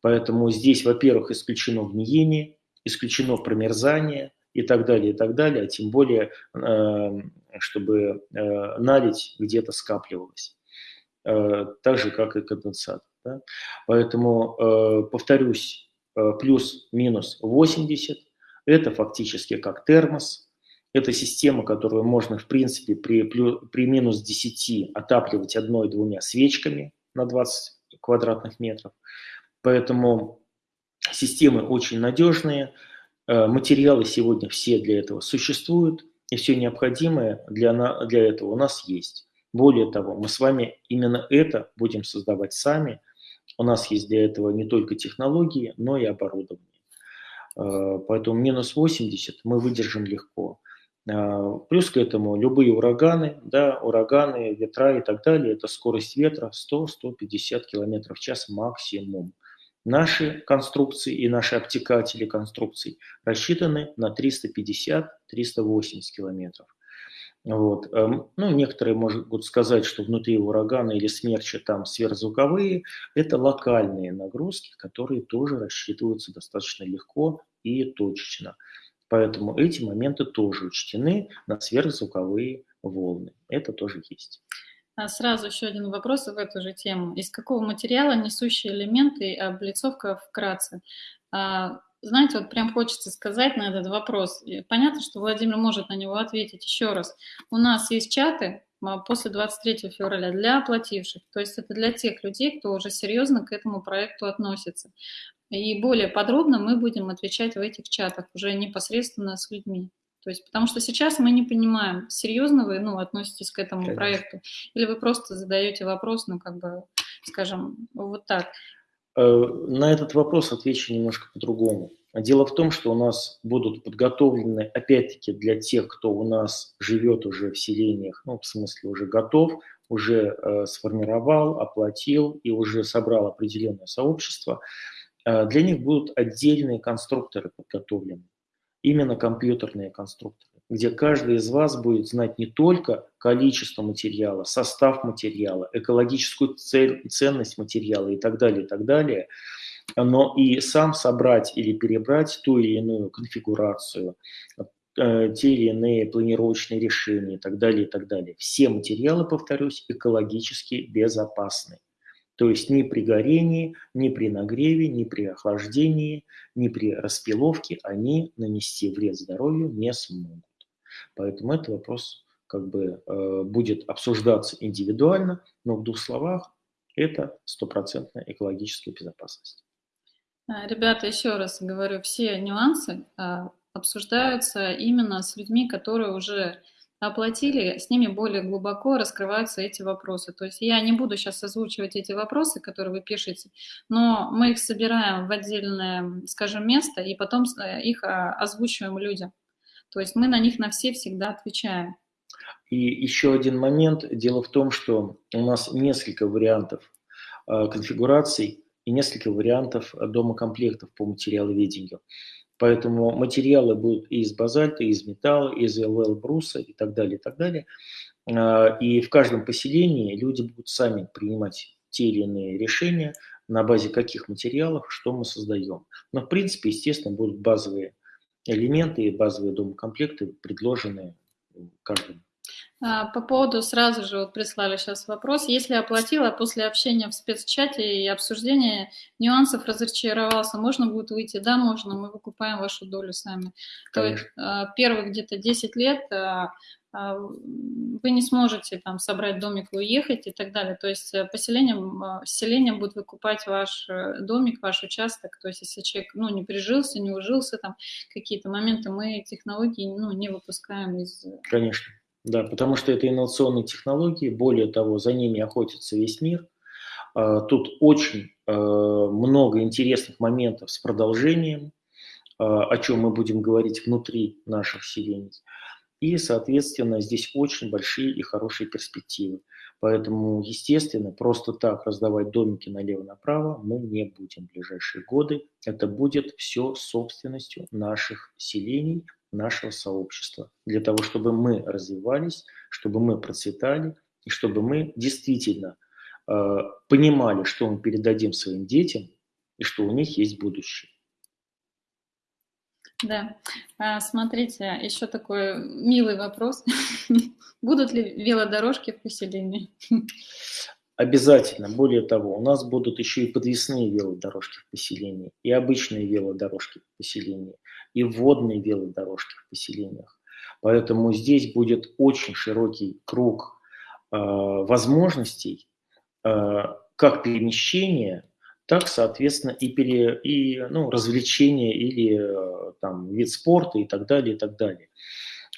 Поэтому здесь, во-первых, исключено гниение, исключено промерзание и так далее, и так далее, а тем более, э, чтобы э, налить где-то скапливалось. Э, так же, как и конденсат. Да? Поэтому, э, повторюсь, э, плюс-минус 80 – это фактически как термос, это система, которую можно, в принципе, при, при минус 10 отапливать одной-двумя свечками на 20 квадратных метров. Поэтому системы очень надежные, материалы сегодня все для этого существуют, и все необходимое для, для этого у нас есть. Более того, мы с вами именно это будем создавать сами. У нас есть для этого не только технологии, но и оборудование. Э, поэтому минус 80 мы выдержим легко. Э, плюс к этому любые ураганы, да, ураганы, ветра и так далее, это скорость ветра 100-150 км в час максимум. Наши конструкции и наши обтекатели конструкций рассчитаны на 350-380 километров. Вот. Эм, ну, некоторые могут сказать, что внутри урагана или смерча там сверхзвуковые. Это локальные нагрузки, которые тоже рассчитываются достаточно легко и точечно. Поэтому эти моменты тоже учтены на сверхзвуковые волны. Это тоже есть. А сразу еще один вопрос в эту же тему. Из какого материала несущие элементы облицовка вкратце? А, знаете, вот прям хочется сказать на этот вопрос. Понятно, что Владимир может на него ответить еще раз. У нас есть чаты а, после 23 февраля для оплативших. То есть это для тех людей, кто уже серьезно к этому проекту относится. И более подробно мы будем отвечать в этих чатах уже непосредственно с людьми. То есть, потому что сейчас мы не понимаем, серьезно вы ну, относитесь к этому Конечно. проекту, или вы просто задаете вопрос, ну, как бы, скажем, вот так. Э, на этот вопрос отвечу немножко по-другому. Дело в том, что у нас будут подготовлены, опять-таки, для тех, кто у нас живет уже в селениях, ну, в смысле, уже готов, уже э, сформировал, оплатил и уже собрал определенное сообщество, э, для них будут отдельные конструкторы подготовлены, именно компьютерные конструкторы. Где каждый из вас будет знать не только количество материала, состав материала, экологическую цель, ценность материала и так далее, и так далее, но и сам собрать или перебрать ту или иную конфигурацию, э, те или иные планировочные решения и так далее, и так далее. Все материалы, повторюсь, экологически безопасны. То есть ни при горении, ни при нагреве, ни при охлаждении, ни при распиловке они нанести вред здоровью не смогут. Поэтому этот вопрос как бы э, будет обсуждаться индивидуально, но в двух словах это стопроцентная экологическая безопасность. А, ребята, еще раз говорю, все нюансы а, обсуждаются именно с людьми, которые уже оплатили, с ними более глубоко раскрываются эти вопросы. То есть я не буду сейчас озвучивать эти вопросы, которые вы пишете, но мы их собираем в отдельное, скажем, место и потом э, их а, озвучиваем людям. То есть мы на них на все всегда отвечаем. И еще один момент. Дело в том, что у нас несколько вариантов э, конфигураций и несколько вариантов домокомплектов по материаловедению. Поэтому материалы будут и из базальта, и из металла, и из ЛВЛ бруса и так далее, и так далее. Э, и в каждом поселении люди будут сами принимать те или иные решения, на базе каких материалов, что мы создаем. Но, в принципе, естественно, будут базовые элементы и базовые домкомплекты, предложенные каждому. А, по поводу, сразу же вот прислали сейчас вопрос. Если оплатила после общения в спецчате и обсуждения нюансов разочаровался, можно будет выйти? Да, можно, мы выкупаем вашу долю сами. Конечно. То есть а, первых где-то 10 лет а, вы не сможете там собрать домик и уехать и так далее. То есть э, поселение, селение будет выкупать ваш э, домик, ваш участок. То есть если человек ну, не прижился, не ужился, там какие-то моменты, мы технологии ну, не выпускаем из... Э, Конечно, да, потому что это инновационные технологии, более того, за ними охотится весь мир. А, тут очень много интересных моментов с продолжением, о чем мы будем говорить внутри наших селений. И, соответственно, здесь очень большие и хорошие перспективы. Поэтому, естественно, просто так раздавать домики налево-направо мы не будем в ближайшие годы. Это будет все собственностью наших селений, нашего сообщества. Для того, чтобы мы развивались, чтобы мы процветали, и чтобы мы действительно э, понимали, что мы передадим своим детям, и что у них есть будущее. Да. А, смотрите, еще такой милый вопрос. (laughs) Будут ли велодорожки в поселении? (laughs) Обязательно. Более того, у нас будут еще и подвесные велодорожки в поселении, и обычные велодорожки в поселении, и водные велодорожки в поселениях. Поэтому здесь будет очень широкий круг э, возможностей э, как перемещения, так, соответственно, и, пере, и ну, развлечения или э, там, вид спорта и так далее, и так далее.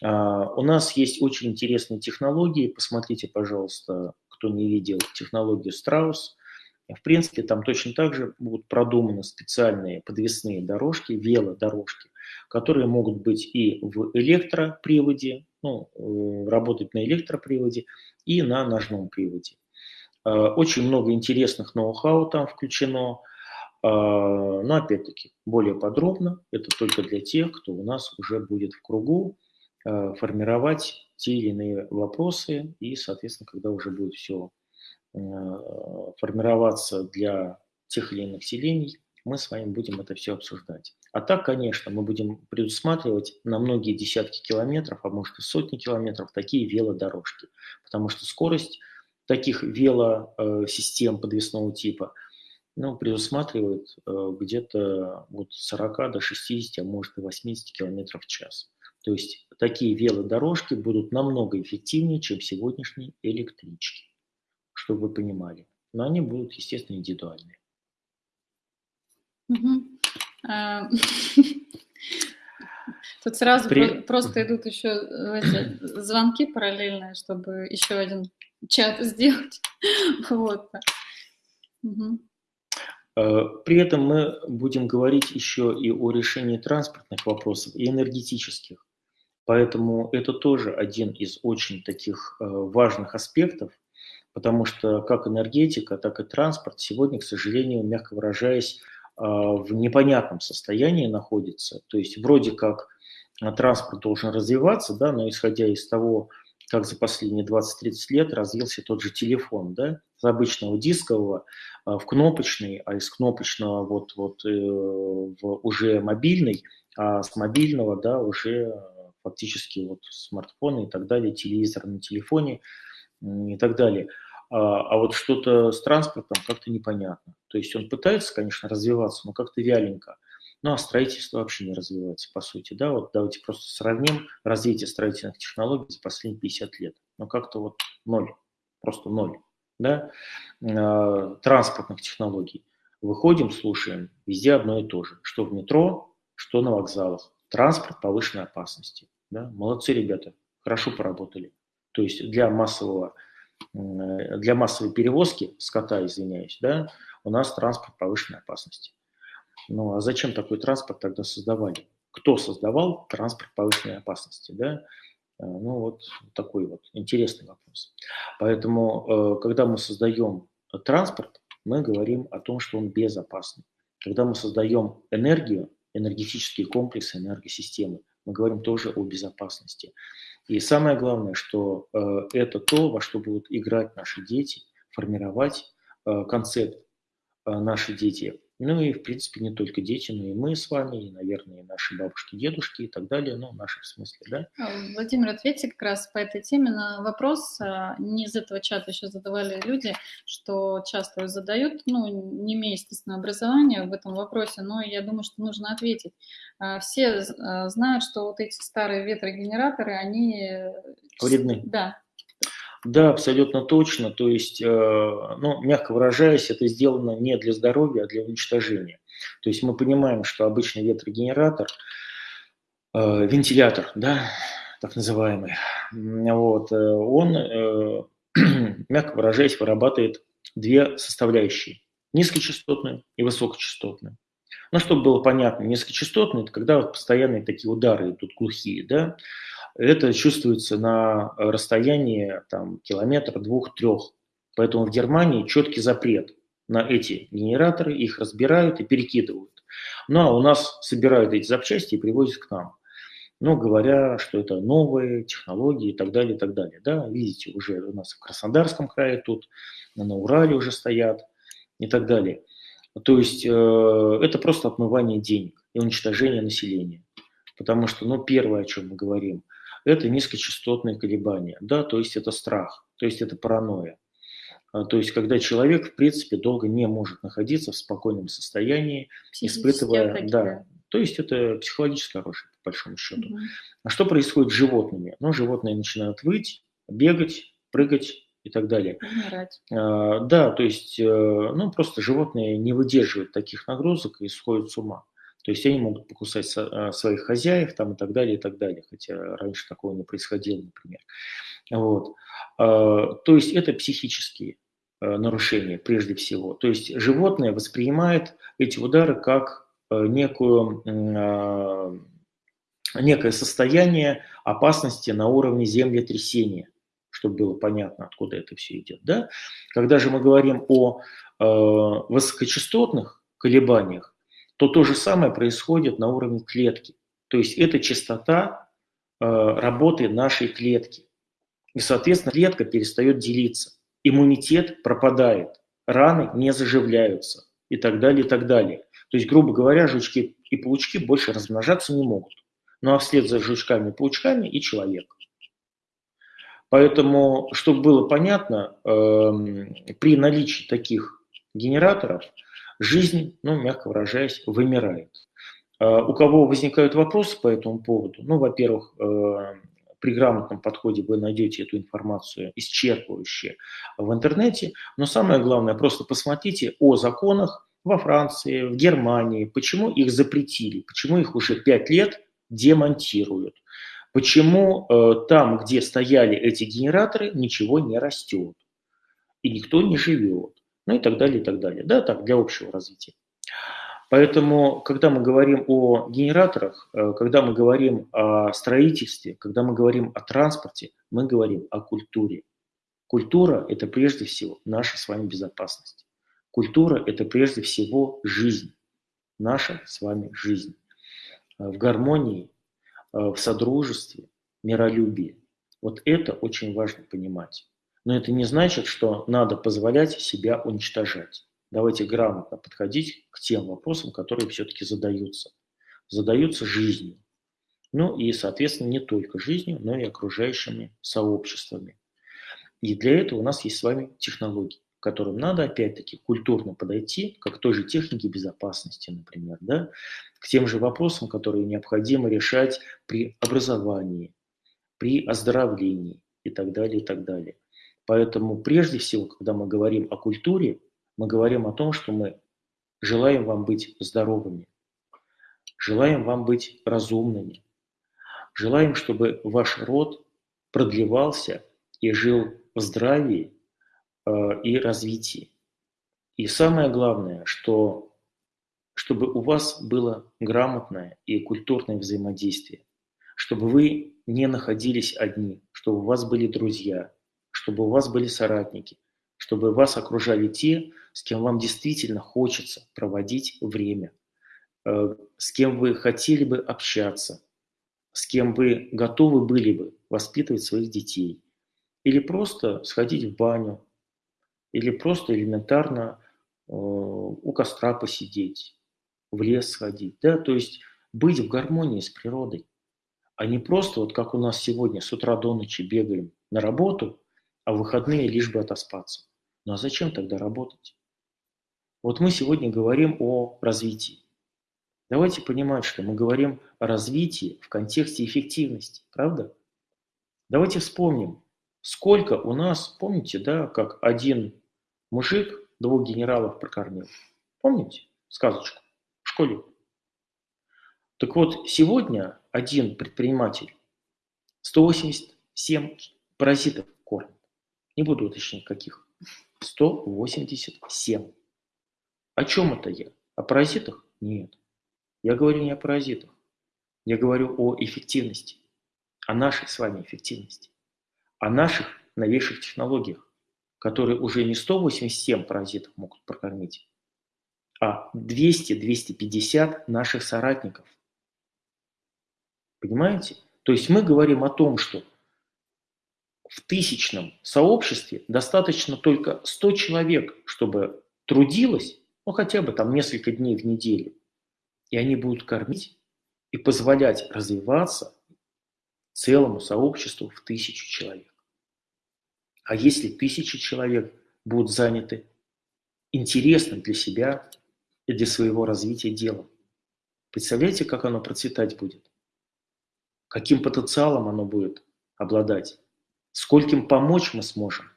А, у нас есть очень интересные технологии. Посмотрите, пожалуйста, кто не видел технологию Страус. В принципе, там точно так же будут продуманы специальные подвесные дорожки, велодорожки, которые могут быть и в электроприводе, ну, э, работать на электроприводе, и на ножном приводе. Э, очень много интересных ноу-хау там включено. Э, но опять-таки, более подробно, это только для тех, кто у нас уже будет в кругу, формировать те или иные вопросы, и, соответственно, когда уже будет все формироваться для тех или иных селений, мы с вами будем это все обсуждать. А так, конечно, мы будем предусматривать на многие десятки километров, а может и сотни километров такие велодорожки, потому что скорость таких велосистем подвесного типа ну, предусматривает э, где-то от 40 до 60, а может и 80 км в час. То есть такие велодорожки будут намного эффективнее, чем сегодняшние электрички, чтобы вы понимали. Но они будут, естественно, индивидуальные. (laughs) Тут сразу При... просто идут еще эти звонки параллельные, чтобы еще один чат (laughs) сделать. вот. Угу. При этом мы будем говорить еще и о решении транспортных вопросов и энергетических. Поэтому это тоже один из очень таких э, важных аспектов, потому что как энергетика, так и транспорт сегодня, к сожалению, мягко выражаясь, э, в непонятном состоянии находится. То есть вроде как транспорт должен развиваться, да, но исходя из того, как за последние 20-30 лет развился тот же телефон, да, с обычного дискового в кнопочный, а из кнопочного вот, вот э, в уже мобильный, а с мобильного, да, уже фактически вот смартфоны и так далее, телевизор на телефоне и так далее. А, а вот что-то с транспортом как-то непонятно. То есть он пытается, конечно, развиваться, но как-то вяленько. Ну, а строительство вообще не развивается, по сути, да, вот давайте просто сравним развитие строительных технологий за последние 50 лет. Ну, как-то вот ноль, просто ноль, да, а, транспортных технологий. Выходим, слушаем, везде одно и то же, что в метро, что на вокзалах. Транспорт повышенной опасности, да, молодцы ребята, хорошо поработали. То есть для массового для массовой перевозки скота, извиняюсь, да, у нас транспорт повышенной опасности. Ну а зачем такой транспорт тогда создавали? Кто создавал транспорт повышенной опасности? Да? Э, ну вот такой вот интересный вопрос. Поэтому, э, когда мы создаем транспорт, мы говорим о том, что он безопасный. Когда мы создаем энергию, энергетические комплексы, энергосистемы, мы говорим тоже о безопасности. И самое главное, что э, это то, во что будут играть наши дети, формировать э, концепт э, наши дети. Ну и, в принципе, не только дети, но и мы с вами, и, наверное, и наши бабушки, дедушки и так далее, ну, наши в смысле, да? А, Владимир, ответьте как раз по этой теме на вопрос, а, не из этого чата еще задавали люди, что часто задают, ну, не имея, естественно, образования в этом вопросе, но я думаю, что нужно ответить. А, все знают, что вот эти старые ветрогенераторы, они... Вредны. Да, да, абсолютно точно. То есть, э, ну, мягко выражаясь, это сделано не для здоровья, а для уничтожения. То есть мы понимаем, что обычный ветрогенератор, э, вентилятор, да, так называемый, вот, э, он, (clears throat) мягко выражаясь, вырабатывает две составляющие. Низкочастотную и высокочастотную. Ну, чтобы было понятно, низкочастотные – это когда вот постоянные такие удары идут глухие, да, это чувствуется на расстоянии там, километра, двух, трех. Поэтому в Германии четкий запрет на эти генераторы, их разбирают и перекидывают. Ну а у нас собирают эти запчасти и привозят к нам. Ну, говоря, что это новые технологии и так далее, и так далее. Да, видите, уже у нас в Краснодарском крае тут, на Урале уже стоят и так далее. То есть э, это просто отмывание денег и уничтожение населения. Потому что, ну, первое, о чем мы говорим – это низкочастотные колебания, да, то есть это страх, то есть это паранойя. А, то есть, когда человек, в принципе, долго не может находиться в спокойном состоянии, испытывая... Да, то есть это психологическое оружие, по большому счету. Угу. А что происходит с животными? Ну, животные начинают выть, бегать, прыгать и так далее. А, да, то есть, э, ну, просто животные не выдерживают таких нагрузок и сходят с ума. То есть они могут покусать а, своих хозяев там, и так далее, и так далее, хотя раньше такого не происходило, например. Вот. А, то есть это психические а, нарушения прежде всего. То есть животное воспринимает эти удары как некую, некое состояние опасности на уровне землетрясения, чтобы было понятно, откуда это все идет. Да? Когда же мы говорим о высокочастотных колебаниях, то то же самое происходит на уровне клетки. То есть это частота э, работы нашей клетки. И, соответственно, клетка перестает делиться. Иммунитет пропадает, раны не заживляются и так далее, и так далее. То есть, грубо говоря, жучки и паучки больше размножаться не могут. Ну а вслед за жучками и паучками и человек. Поэтому, чтобы было понятно, э, при наличии таких генераторов – жизнь, ну, мягко выражаясь, вымирает. А, у кого возникают вопросы по этому поводу? Ну, во-первых, э, при грамотном подходе вы найдете эту информацию исчерпывающую в интернете, но самое главное, просто посмотрите о законах во Франции, в Германии, почему их запретили, почему их уже пять лет демонтируют, почему э, там, где стояли эти генераторы, ничего не растет и никто не живет ну и так далее, и так далее. Да, так, для общего развития. Поэтому, когда мы говорим о генераторах, э, когда мы говорим о строительстве, когда мы говорим о транспорте, мы говорим о культуре. Культура – это прежде всего наша с вами безопасность. Культура – это прежде всего жизнь, наша с вами жизнь. Э, в гармонии, в содружестве, миролюбии. Вот это очень важно понимать. Но это не значит, что надо позволять себя уничтожать. Давайте грамотно подходить к тем вопросам, которые все-таки задаются. Задаются жизнью. Ну и, соответственно, не только жизнью, но и окружающими сообществами. И для этого у нас есть с вами технологии, к которым надо, опять-таки, культурно подойти, как к той же технике безопасности, например, да, к тем же вопросам, которые необходимо решать при образовании, при оздоровлении и так далее, и так далее. Поэтому прежде всего, когда мы говорим о культуре, мы говорим о том, что мы желаем вам быть здоровыми, желаем вам быть разумными, желаем, чтобы ваш род продлевался и жил в здравии э, и развитии. И самое главное, что чтобы у вас было грамотное и культурное взаимодействие, чтобы вы не находились одни, чтобы у вас были друзья, чтобы у вас были соратники, чтобы вас окружали те, с кем вам действительно хочется проводить время, э, с кем вы хотели бы общаться, с кем вы готовы были бы воспитывать своих детей, или просто сходить в баню, или просто элементарно э, у костра посидеть, в лес сходить, да, то есть быть в гармонии с природой а не просто вот как у нас сегодня с утра до ночи бегаем на работу, а в выходные лишь бы отоспаться. Ну а зачем тогда работать? Вот мы сегодня говорим о развитии. Давайте понимать, что мы говорим о развитии в контексте эффективности, правда? Давайте вспомним, сколько у нас, помните, да, как один мужик двух генералов прокормил. Помните сказочку в школе? Так вот, сегодня один предприниматель 187 паразитов. Не буду уточнять, каких. 187. О чем это я? О паразитах? Нет. Я говорю не о паразитах. Я говорю о эффективности. О нашей с вами эффективности. О наших новейших технологиях, которые уже не 187 паразитов могут прокормить, а 200-250 наших соратников – Понимаете? То есть мы говорим о том, что в тысячном сообществе достаточно только 100 человек, чтобы трудилось, ну хотя бы там несколько дней в неделю, и они будут кормить и позволять развиваться целому сообществу в тысячу человек. А если тысячи человек будут заняты интересным для себя и для своего развития делом, представляете, как оно процветать будет? каким потенциалом оно будет обладать, скольким помочь мы сможем,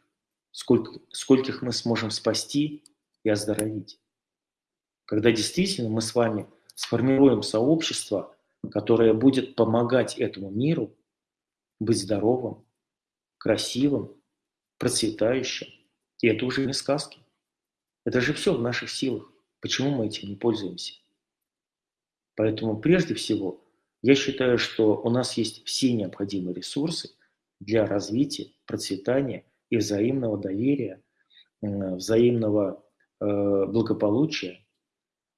сколько, скольких мы сможем спасти и оздоровить. Когда действительно мы с вами сформируем сообщество, которое будет помогать этому миру быть здоровым, красивым, процветающим. И это уже не сказки. Это же все в наших силах. Почему мы этим не пользуемся? Поэтому прежде всего я считаю, что у нас есть все необходимые ресурсы для развития, процветания и взаимного доверия, взаимного э, благополучия.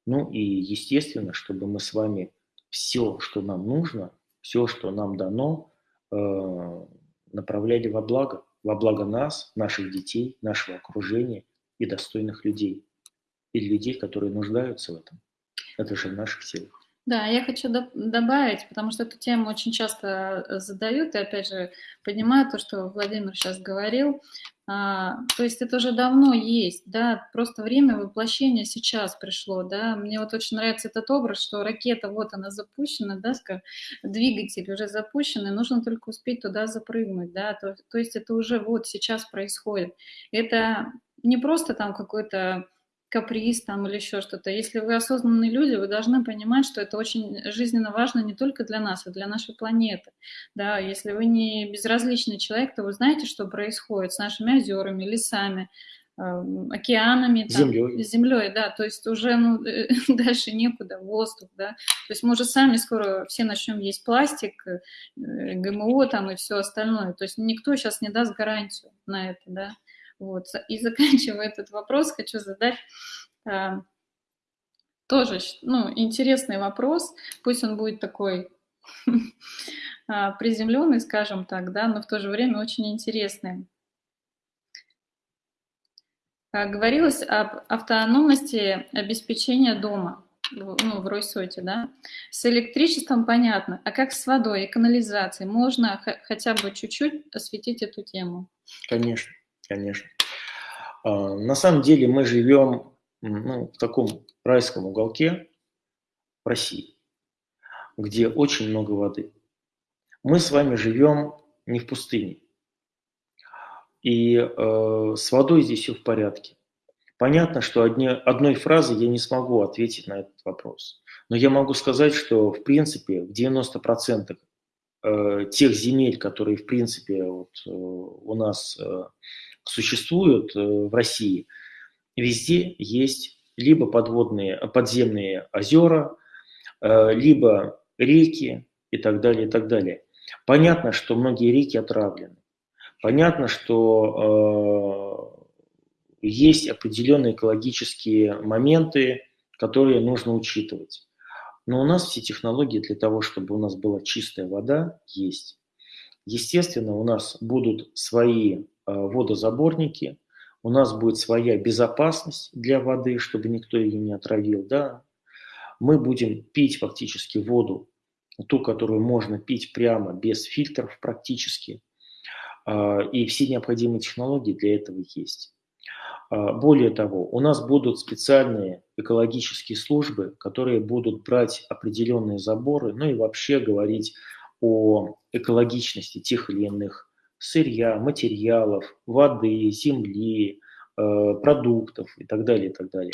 Ну и естественно, чтобы мы с вами все, что нам нужно, все, что нам дано, э, направляли во благо, во благо нас, наших детей, нашего окружения и достойных людей, и людей, которые нуждаются в этом. Это же в наших силах. Да, я хочу добавить, потому что эту тему очень часто э, задают, и опять же понимаю то, что Владимир сейчас говорил. А, то есть это уже давно есть, да, просто время воплощения сейчас пришло, да. Мне вот очень нравится этот образ, что ракета, вот она запущена, да, скажем, двигатель уже запущен, и нужно только успеть туда запрыгнуть, да, то, то есть это уже вот сейчас происходит. Это не просто там какой-то каприз там или еще что-то. Если вы осознанные люди, вы должны понимать, что это очень жизненно важно не только для нас, а для нашей планеты. Да, если вы не безразличный человек, то вы знаете, что происходит с нашими озерами, лесами, эм, океанами, там, землей. землей, да, то есть уже ну, (laughs) дальше некуда, воздух, да, то есть мы уже сами скоро все начнем есть пластик, э, ГМО там и все остальное, то есть никто сейчас не даст гарантию на это, да, вот. И (laughs) заканчивая этот вопрос, хочу задать э, тоже ну, интересный вопрос. Пусть он будет такой (laughs) а, приземленный, скажем так, да, но в то же время очень интересный. А, говорилось об автономности обеспечения дома, ну, в Ройсоте, да. С электричеством понятно, а как с водой и канализацией? Можно хотя бы чуть-чуть осветить эту тему? Конечно, конечно. А, на самом деле мы живем ну, в таком райском уголке в России, где очень много воды. Мы с вами живем не в пустыне. И э, с водой здесь все в порядке. Понятно, что одни, одной фразой я не смогу ответить на этот вопрос. Но я могу сказать, что в принципе в 90% э, тех земель, которые в принципе вот, э, у нас э, существуют э, в России, везде есть либо подводные, подземные озера, э, либо реки и так далее, и так далее. Понятно, что многие реки отравлены. Понятно, что э, есть определенные экологические моменты, которые нужно учитывать. Но у нас все технологии для того, чтобы у нас была чистая вода, есть. Естественно, у нас будут свои водозаборники, у нас будет своя безопасность для воды, чтобы никто ее не отравил. Да? Мы будем пить фактически воду, ту, которую можно пить прямо, без фильтров практически. А, и все необходимые технологии для этого есть. А, более того, у нас будут специальные экологические службы, которые будут брать определенные заборы, ну и вообще говорить о экологичности тех или иных сырья, материалов, воды, земли, э, продуктов и так далее, и так далее.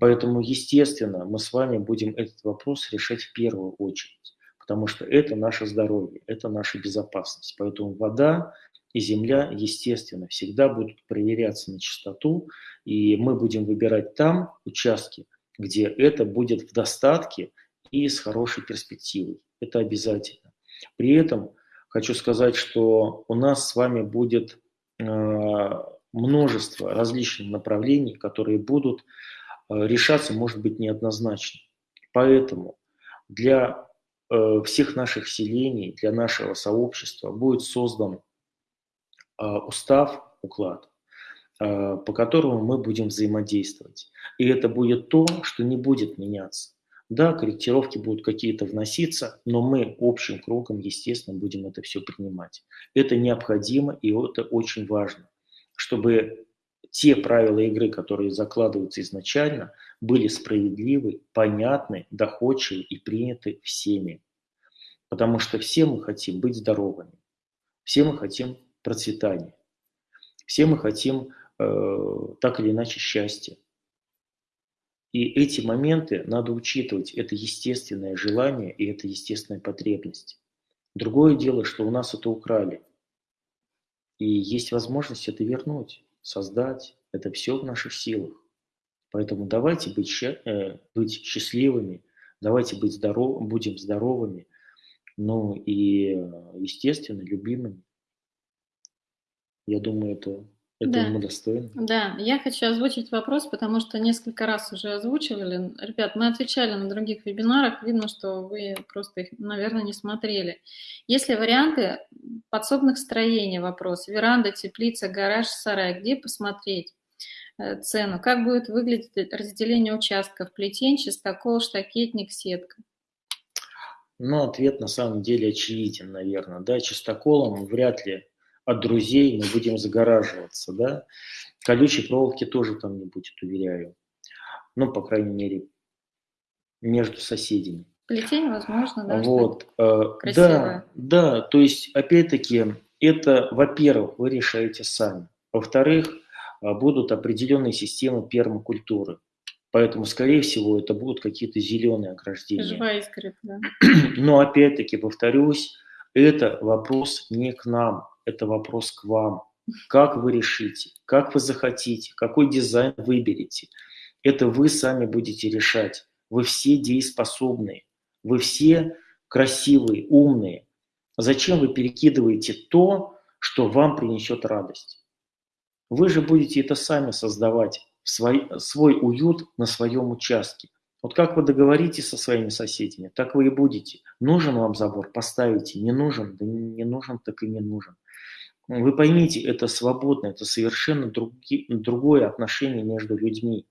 Поэтому, естественно, мы с вами будем этот вопрос решать в первую очередь, потому что это наше здоровье, это наша безопасность. Поэтому вода и земля, естественно, всегда будут проверяться на чистоту, и мы будем выбирать там участки, где это будет в достатке и с хорошей перспективой. Это обязательно. При этом хочу сказать, что у нас с вами будет э, множество различных направлений, которые будут э, решаться, может быть, неоднозначно. Поэтому для э, всех наших селений, для нашего сообщества будет создан устав, уклад, по которому мы будем взаимодействовать. И это будет то, что не будет меняться. Да, корректировки будут какие-то вноситься, но мы общим кругом, естественно, будем это все принимать. Это необходимо и это очень важно, чтобы те правила игры, которые закладываются изначально, были справедливы, понятны, доходчивы и приняты всеми. Потому что все мы хотим быть здоровыми, все мы хотим процветания, все мы хотим э, так или иначе счастья. И эти моменты надо учитывать. Это естественное желание и это естественная потребность. Другое дело, что у нас это украли. И есть возможность это вернуть, создать. Это все в наших силах. Поэтому давайте быть, э, быть счастливыми, давайте быть здоров, будем здоровыми, ну и, естественно, любимыми. Я думаю, это это да. достойно. Да, я хочу озвучить вопрос, потому что несколько раз уже озвучивали. Ребят, мы отвечали на других вебинарах, видно, что вы просто их, наверное, не смотрели. Есть ли варианты подсобных строений, вопрос, веранда, теплица, гараж, сарай, где посмотреть? Э, цену. Как будет выглядеть разделение участков? Плетень, чистокол, штакетник, сетка? Ну, ответ на самом деле очевиден, наверное. Да, чистоколом вряд ли от друзей мы будем загораживаться, да. Колючей проволоки тоже там не будет, уверяю. Ну, по крайней мере, между соседями. Плетень, возможно, да? Вот, э, да, да, то есть, опять-таки, это, во-первых, вы решаете сами. Во-вторых, э, будут определенные системы пермакультуры. Поэтому, скорее всего, это будут какие-то зеленые ограждения. Живая искрит, да. (clears throat) Но опять-таки, повторюсь, это вопрос не к нам, это вопрос к вам. Как вы решите, как вы захотите, какой дизайн выберете. Это вы сами будете решать. Вы все дееспособные, вы все красивые, умные. Зачем вы перекидываете то, что вам принесет радость? Вы же будете это сами создавать, свой, свой уют на своем участке. Вот как вы договоритесь со своими соседями, так вы и будете. Нужен вам забор, поставите. Не нужен, да не нужен, так и не нужен. Вы поймите, это свободно, это совершенно други, другое отношение между людьми.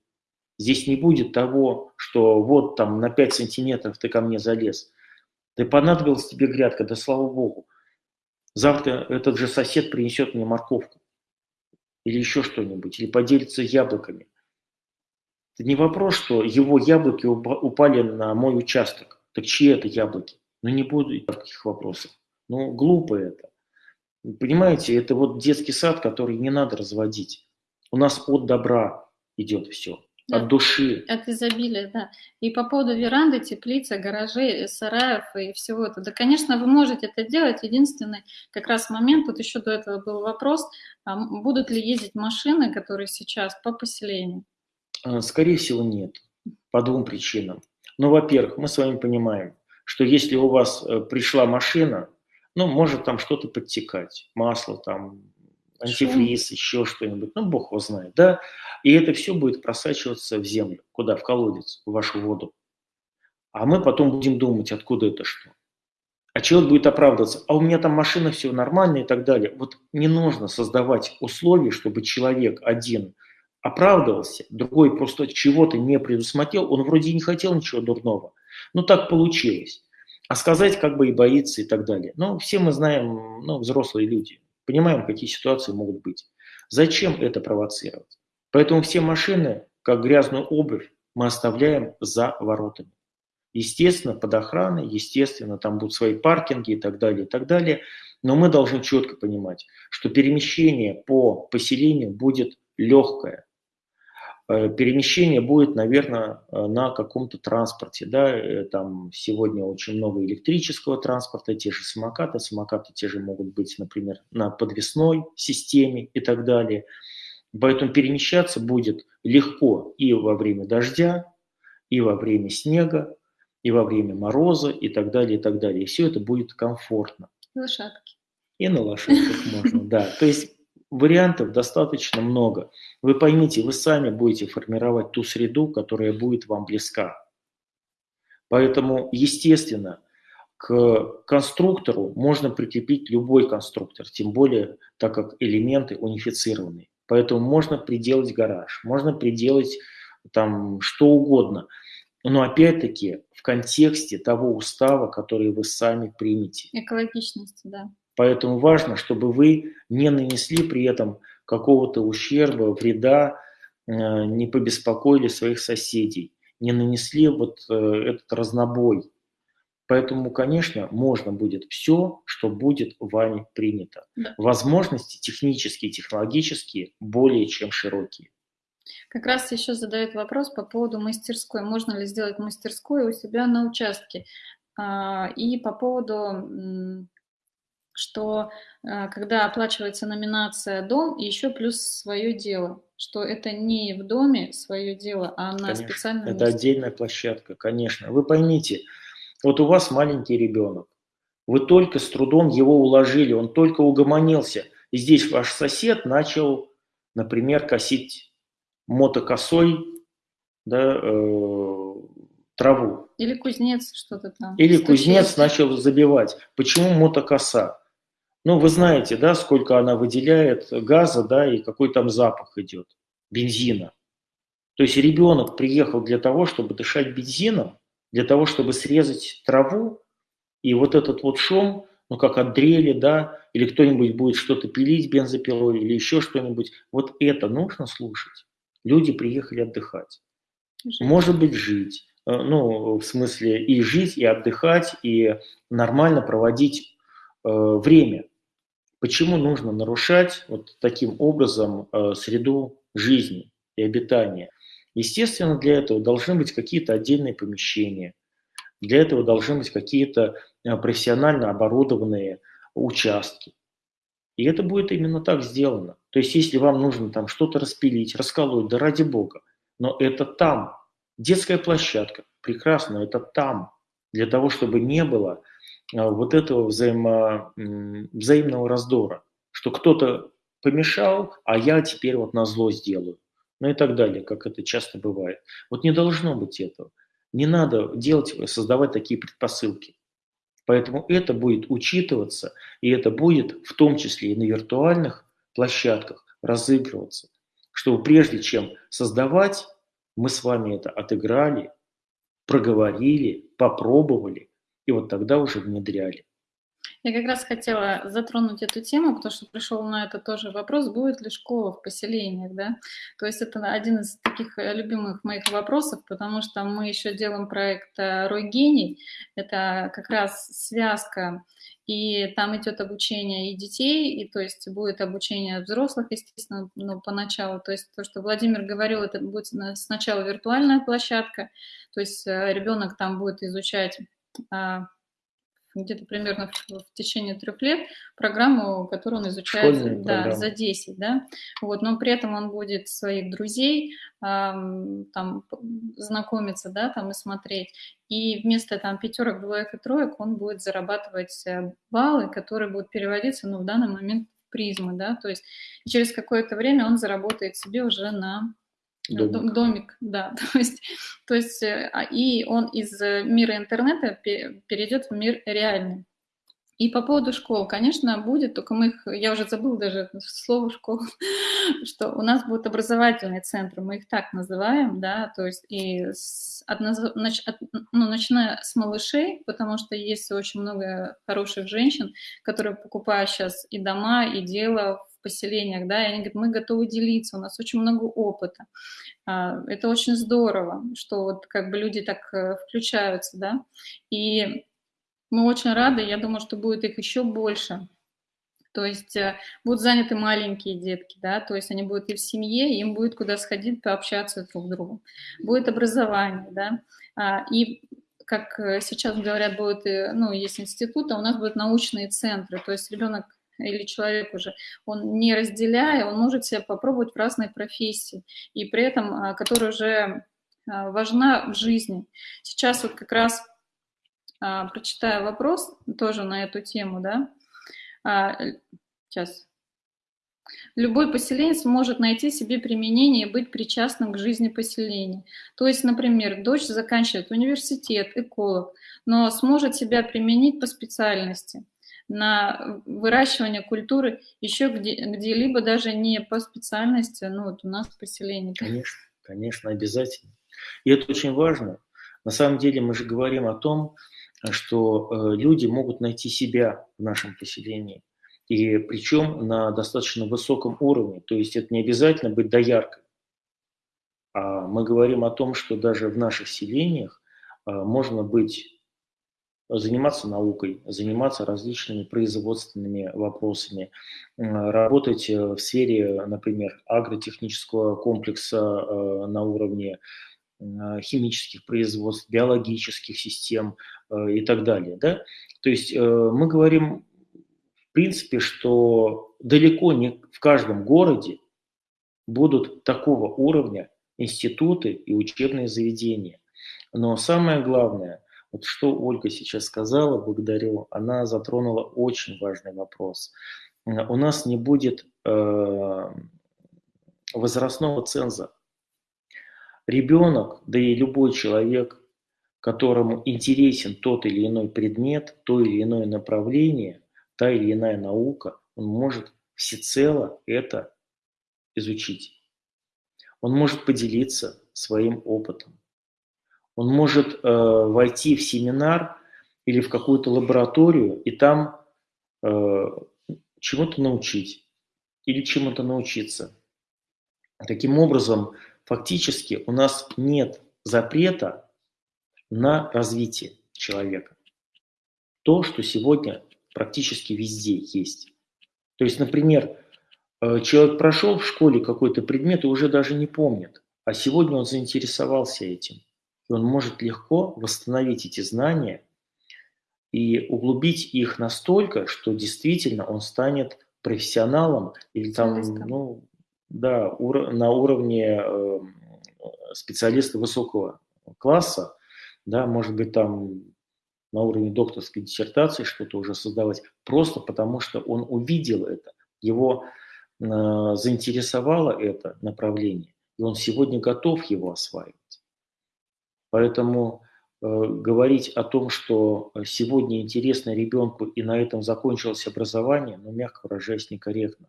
Здесь не будет того, что вот там на 5 сантиметров ты ко мне залез. Ты понадобилась тебе грядка, да слава богу. Завтра этот же сосед принесет мне морковку. Или еще что-нибудь, или поделится яблоками. Это не вопрос, что его яблоки упали на мой участок. Так чьи это яблоки? Ну не буду таких вопросов. Ну глупо это. Понимаете, это вот детский сад, который не надо разводить. У нас от добра идет все, да, от души. От изобилия, да. И по поводу веранды, теплицы, гаражей, сараев и всего этого. Да, конечно, вы можете это делать. Единственный как раз момент, тут еще до этого был вопрос, а будут ли ездить машины, которые сейчас по поселению? А, скорее всего, нет. По двум причинам. Ну, во-первых, мы с вами понимаем, что если у вас э, пришла машина, ну, может там что-то подтекать, масло там, антифриз, Шум. еще что-нибудь, ну, бог его знает, да, и это все будет просачиваться в землю, куда, в колодец, в вашу воду. А мы потом будем думать, откуда это что. А человек будет оправдываться, а у меня там машина, все нормально и так далее. Вот не нужно создавать условия, чтобы человек один оправдывался, другой просто чего-то не предусмотрел, он вроде не хотел ничего дурного, но так получилось а сказать как бы и боится и так далее. Но все мы знаем, ну, взрослые люди, понимаем, какие ситуации могут быть. Зачем это провоцировать? Поэтому все машины, как грязную обувь, мы оставляем за воротами. Естественно, под охраной, естественно, там будут свои паркинги и так далее, и так далее. Но мы должны четко понимать, что перемещение по поселению будет легкое, перемещение будет, наверное, э, на каком-то транспорте. Да? Э, там сегодня очень много электрического транспорта, те же самокаты. Самокаты те же могут быть, например, на подвесной системе и так далее. Поэтому перемещаться будет легко и во время дождя, и во время снега, и во время мороза, и так далее, и так далее. И все это будет комфортно. Лошадки. И на лошадках можно, да. То есть Вариантов достаточно много. Вы поймите, вы сами будете формировать ту среду, которая будет вам близка. Поэтому, естественно, к конструктору можно прикрепить любой конструктор, тем более, так как элементы унифицированы. Поэтому можно приделать гараж, можно приделать там что угодно. Но опять-таки в контексте того устава, который вы сами примете. Экологичности, да. Поэтому важно, чтобы вы не нанесли при этом какого-то ущерба, вреда, э, не побеспокоили своих соседей, не нанесли вот э, этот разнобой. Поэтому, конечно, можно будет все, что будет вами принято. Да. Возможности технические, технологические более чем широкие. Как раз еще задают вопрос по поводу мастерской. Можно ли сделать мастерскую у себя на участке? А, и по поводу что э, когда оплачивается номинация «Дом», еще плюс свое дело, что это не в доме свое дело, а на конечно, специальном Это месте. отдельная площадка, конечно. Вы поймите, вот у вас маленький ребенок, вы только с трудом его уложили, он только угомонился, и здесь ваш сосед начал, например, косить мотокосой да, э, траву. Или кузнец что-то там. Или стучит. кузнец начал забивать. Почему мотокоса? Ну, вы знаете, да, сколько она выделяет газа, да, и какой там запах идет, бензина. То есть ребенок приехал для того, чтобы дышать бензином, для того, чтобы срезать траву, и вот этот вот шум, ну, как от дрели, да, или кто-нибудь будет что-то пилить бензопилой, или еще что-нибудь, вот это нужно слушать. Люди приехали отдыхать. Жить. Может быть, жить. Э, ну, в смысле и жить, и отдыхать, и нормально проводить э, время. Почему нужно нарушать вот таким образом э, среду жизни и обитания? Естественно, для этого должны быть какие-то отдельные помещения, для этого должны быть какие-то э, профессионально оборудованные участки. И это будет именно так сделано. То есть, если вам нужно там что-то распилить, расколоть, да ради бога, но это там. Детская площадка, прекрасно, это там. Для того, чтобы не было вот этого взаимо, взаимного раздора, что кто-то помешал, а я теперь вот на зло сделаю. Ну и так далее, как это часто бывает. Вот не должно быть этого. Не надо делать, создавать такие предпосылки. Поэтому это будет учитываться, и это будет в том числе и на виртуальных площадках разыгрываться. Чтобы прежде чем создавать, мы с вами это отыграли, проговорили, попробовали, и вот тогда уже внедряли. Я как раз хотела затронуть эту тему, потому что пришел на это тоже вопрос, будет ли школа в поселениях, да? То есть это один из таких э, любимых моих вопросов, потому что мы еще делаем проект э, «Рой гений». Это как раз связка, и там идет обучение и детей, и то есть будет обучение взрослых, естественно, ну, поначалу. То есть то, что Владимир говорил, это будет сначала виртуальная площадка, то есть э, ребенок там будет изучать где-то примерно в, в течение трех лет программу, которую он изучает да, за 10, да, вот, но при этом он будет своих друзей эм, там знакомиться, да, там и смотреть, и вместо там пятерок, двоек и троек он будет зарабатывать э, баллы, которые будут переводиться, ну, в данный момент в призмы, да, то есть через какое-то время он заработает себе уже на Домик. Домик, да. (laughs) То есть, то есть э, а, и он из э, мира интернета перейдет в мир реальный. И по поводу школ, конечно, будет, только мы их, я уже забыл даже слово школа, (laughs) что у нас будут образовательные центры, мы их так называем, да, то есть и с, от, от, ну, начиная с малышей, потому что есть очень много хороших женщин, которые покупают сейчас и дома, и дело поселениях, да, и они говорят, мы готовы делиться, у нас очень много опыта. А, это очень здорово, что вот как бы люди так э, включаются, да, и мы очень рады, я думаю, что будет их еще больше, то есть э, будут заняты маленькие детки, да, то есть они будут и в семье, им будет куда сходить, пообщаться друг с другом. Будет образование, да, а, и как э, сейчас говорят, будет, ну, есть институт, а у нас будут научные центры, то есть ребенок или человек уже, он не разделяя, он может себя попробовать в разной профессии, и при этом, а, которая уже а, важна в жизни. Сейчас вот как раз а, прочитаю вопрос тоже на эту тему, да. Сейчас. Любой поселенец может найти себе применение и быть причастным к жизни поселения. То есть, например, дочь заканчивает университет, эколог, но сможет себя применить по специальности на выращивание культуры еще где, где-либо даже не по специальности, ну вот у нас в поселении. Конечно, конечно, обязательно. И это очень важно. На самом деле мы же говорим о том, что э, люди могут найти себя в нашем поселении. И причем на достаточно высоком уровне. То есть это не обязательно быть дояркой. А мы говорим о том, что даже в наших селениях э, можно быть заниматься наукой, заниматься различными производственными вопросами, работать э, в сфере, например, агротехнического комплекса э, на уровне химических производств, биологических систем э, и так далее. Да? То есть мы говорим, в принципе, что далеко не в каждом городе будут такого уровня институты и учебные заведения. Но самое главное – вот что Ольга сейчас сказала, благодарю, она затронула очень важный вопрос. У нас не будет э, возрастного ценза. Ребенок, да и любой человек, которому интересен тот или иной предмет, то или иное направление, та или иная наука, он может всецело это изучить. Он может поделиться своим опытом. Он может э, войти в семинар или в какую-то лабораторию и там э, чему-то научить или чему-то научиться. Таким образом, фактически у нас нет запрета на развитие человека. То, что сегодня практически везде есть. То есть, например, э, человек прошел в школе какой-то предмет и уже даже не помнит, а сегодня он заинтересовался этим – и он может легко восстановить эти знания и углубить их настолько, что действительно он станет профессионалом или там, ну, да, ур на уровне э, специалиста высокого класса, да, может быть, там на уровне докторской диссертации что-то уже создавать, просто потому что он увидел это, его э, заинтересовало это направление, и он сегодня готов его осваивать. Поэтому э, говорить о том, что сегодня интересно ребенку и на этом закончилось образование, ну, мягко выражаясь, некорректно.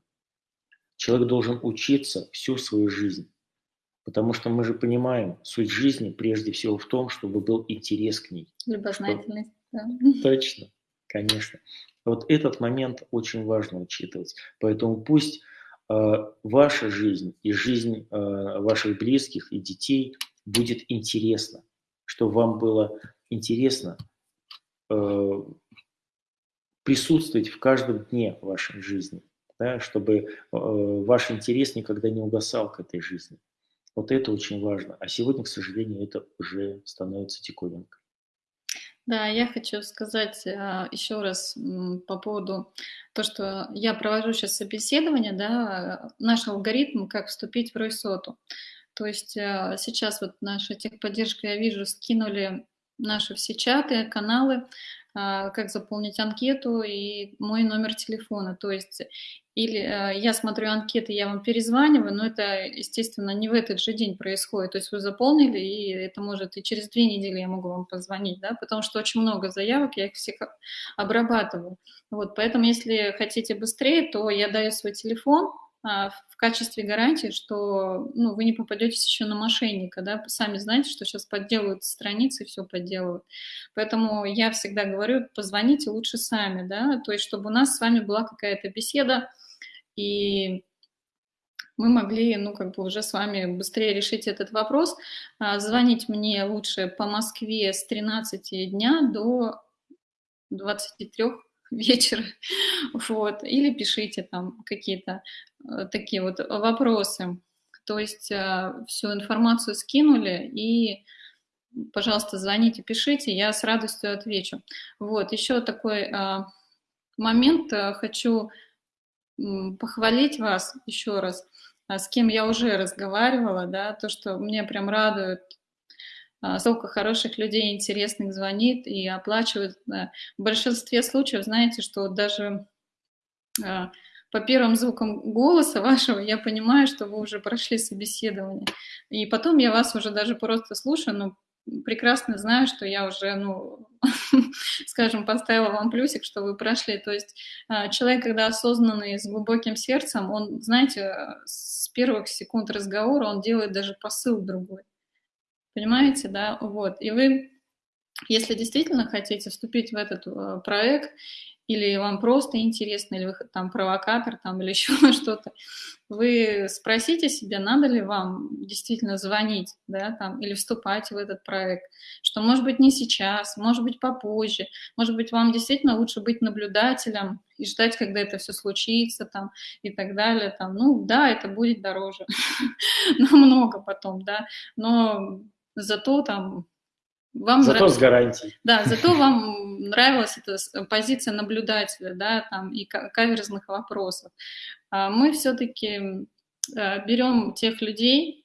Человек должен учиться всю свою жизнь. Потому что мы же понимаем, суть жизни прежде всего в том, чтобы был интерес к ней. Любознательность. Да. Точно, конечно. Вот этот момент очень важно учитывать. Поэтому пусть э, ваша жизнь и жизнь э, ваших близких и детей будет интересна, чтобы вам было интересно э, присутствовать в каждом дне вашей жизни, да, чтобы э, ваш интерес никогда не угасал к этой жизни. Вот это очень важно. А сегодня, к сожалению, это уже становится диковинкой. Да, я хочу сказать а, еще раз по поводу то, что я провожу сейчас собеседование, да, наш алгоритм, как вступить в Ройсоту. То есть а, сейчас вот наша техподдержка, я вижу, скинули наши все чаты, каналы, а, как заполнить анкету и мой номер телефона. То есть или э, я смотрю анкеты, я вам перезваниваю, но это, естественно, не в этот же день происходит. То есть вы заполнили, и это может и через две недели я могу вам позвонить, да, потому что очень много заявок, я их всех обрабатываю. Вот, поэтому, если хотите быстрее, то я даю свой телефон, в качестве гарантии, что ну, вы не попадетесь еще на мошенника, да, сами знаете, что сейчас подделывают страницы, все подделывают. Поэтому я всегда говорю, позвоните лучше сами, да, то есть чтобы у нас с вами была какая-то беседа, и мы могли, ну, как бы уже с вами быстрее решить этот вопрос. А, звонить мне лучше по Москве с 13 дня до 23 вечера, (laughs) вот, или пишите там какие-то э, такие вот вопросы. То есть э, всю информацию скинули и пожалуйста, звоните, пишите, я с радостью отвечу. Вот, еще такой э, момент хочу похвалить вас еще раз, с кем я уже разговаривала, да, то, что мне прям радует, а, столько хороших людей интересных звонит и оплачивает. В большинстве случаев, знаете, что даже а, по первым звукам голоса (laughs) вашего я понимаю, что вы уже прошли собеседование. И потом я вас уже даже просто слушаю, но прекрасно знаю, что я уже, ну, (laughs) скажем, поставила вам плюсик, что вы прошли. То есть а, человек, когда осознанный, с глубоким сердцем, он, знаете, с первых секунд разговора он делает даже посыл другой. Понимаете, да? Вот. И вы, если действительно хотите вступить в этот а, проект или вам просто интересно, или вы там провокатор там, или (laughs) еще что-то, вы спросите себя, надо ли вам действительно звонить, да, там, или вступать в этот проект, что может быть не сейчас, может быть попозже, может быть вам действительно лучше быть наблюдателем и ждать, когда это все случится там и так далее, там, ну да, это будет дороже, (laughs) намного потом, да, но зато там вам зато нрав... с гарантией. Да, зато вам нравилась эта позиция наблюдателя, да, там, и каверзных вопросов. А мы все-таки э, берем тех людей,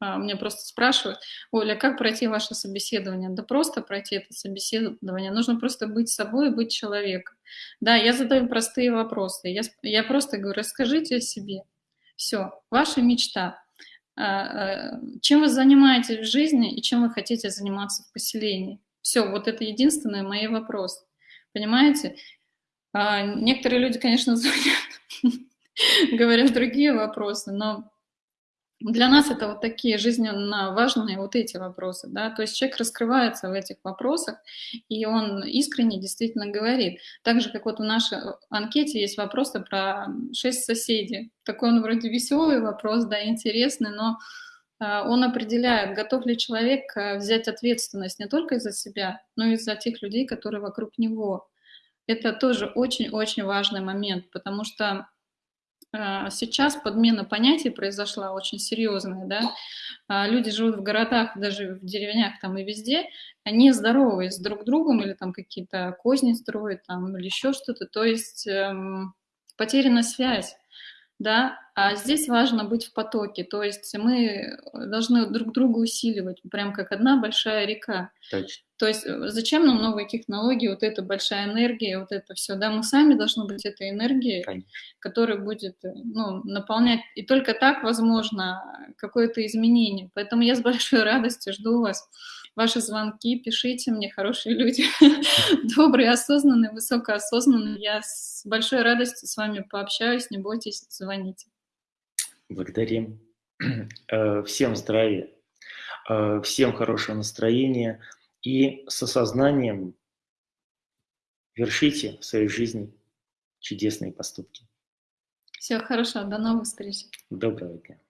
а, меня просто спрашивают, Оля, как пройти ваше собеседование? Да просто пройти это собеседование, нужно просто быть собой и быть человеком. Да, я задаю простые вопросы, я, я просто говорю, расскажите о себе. Все, ваша мечта, а, а, чем вы занимаетесь в жизни и чем вы хотите заниматься в поселении. Все, вот это единственный мой вопрос. Понимаете? А, некоторые люди, конечно, (laughs) звонят, говорят другие вопросы, но для нас это вот такие жизненно важные вот эти вопросы, да, то есть человек раскрывается в этих вопросах, и он искренне действительно говорит. Так же, как вот в нашей анкете есть вопросы про шесть соседей. Такой он вроде веселый вопрос, да, интересный, но а, он определяет, готов ли человек а, взять ответственность не только за себя, но и за тех людей, которые вокруг него. Это тоже очень-очень важный момент, потому что сейчас подмена понятий произошла очень серьезная, да. А, люди живут в городах, даже в деревнях там и везде, они здоровы с друг другом или там какие-то козни строят там или еще что-то, то есть эм, потеряна связь да, а здесь важно быть в потоке, то есть мы должны друг друга усиливать, прям как одна большая река. Точно. То есть э, зачем нам новые технологии, вот эта большая энергия, вот это все, да, мы сами должны быть этой энергией, Конечно. которая будет, э, ну, наполнять, и только так возможно какое-то изменение. Поэтому я с большой радостью жду вас ваши звонки, пишите мне, хорошие люди, (laughs) добрые, осознанные, высокоосознанные. Я с большой радостью с вами пообщаюсь, не бойтесь, звоните. Благодарим. (clears throat) Э, всем здравия, э, всем хорошего настроения и с осознанием вершите в своей жизни чудесные поступки. Все хорошо, до новых встреч. Доброго дня.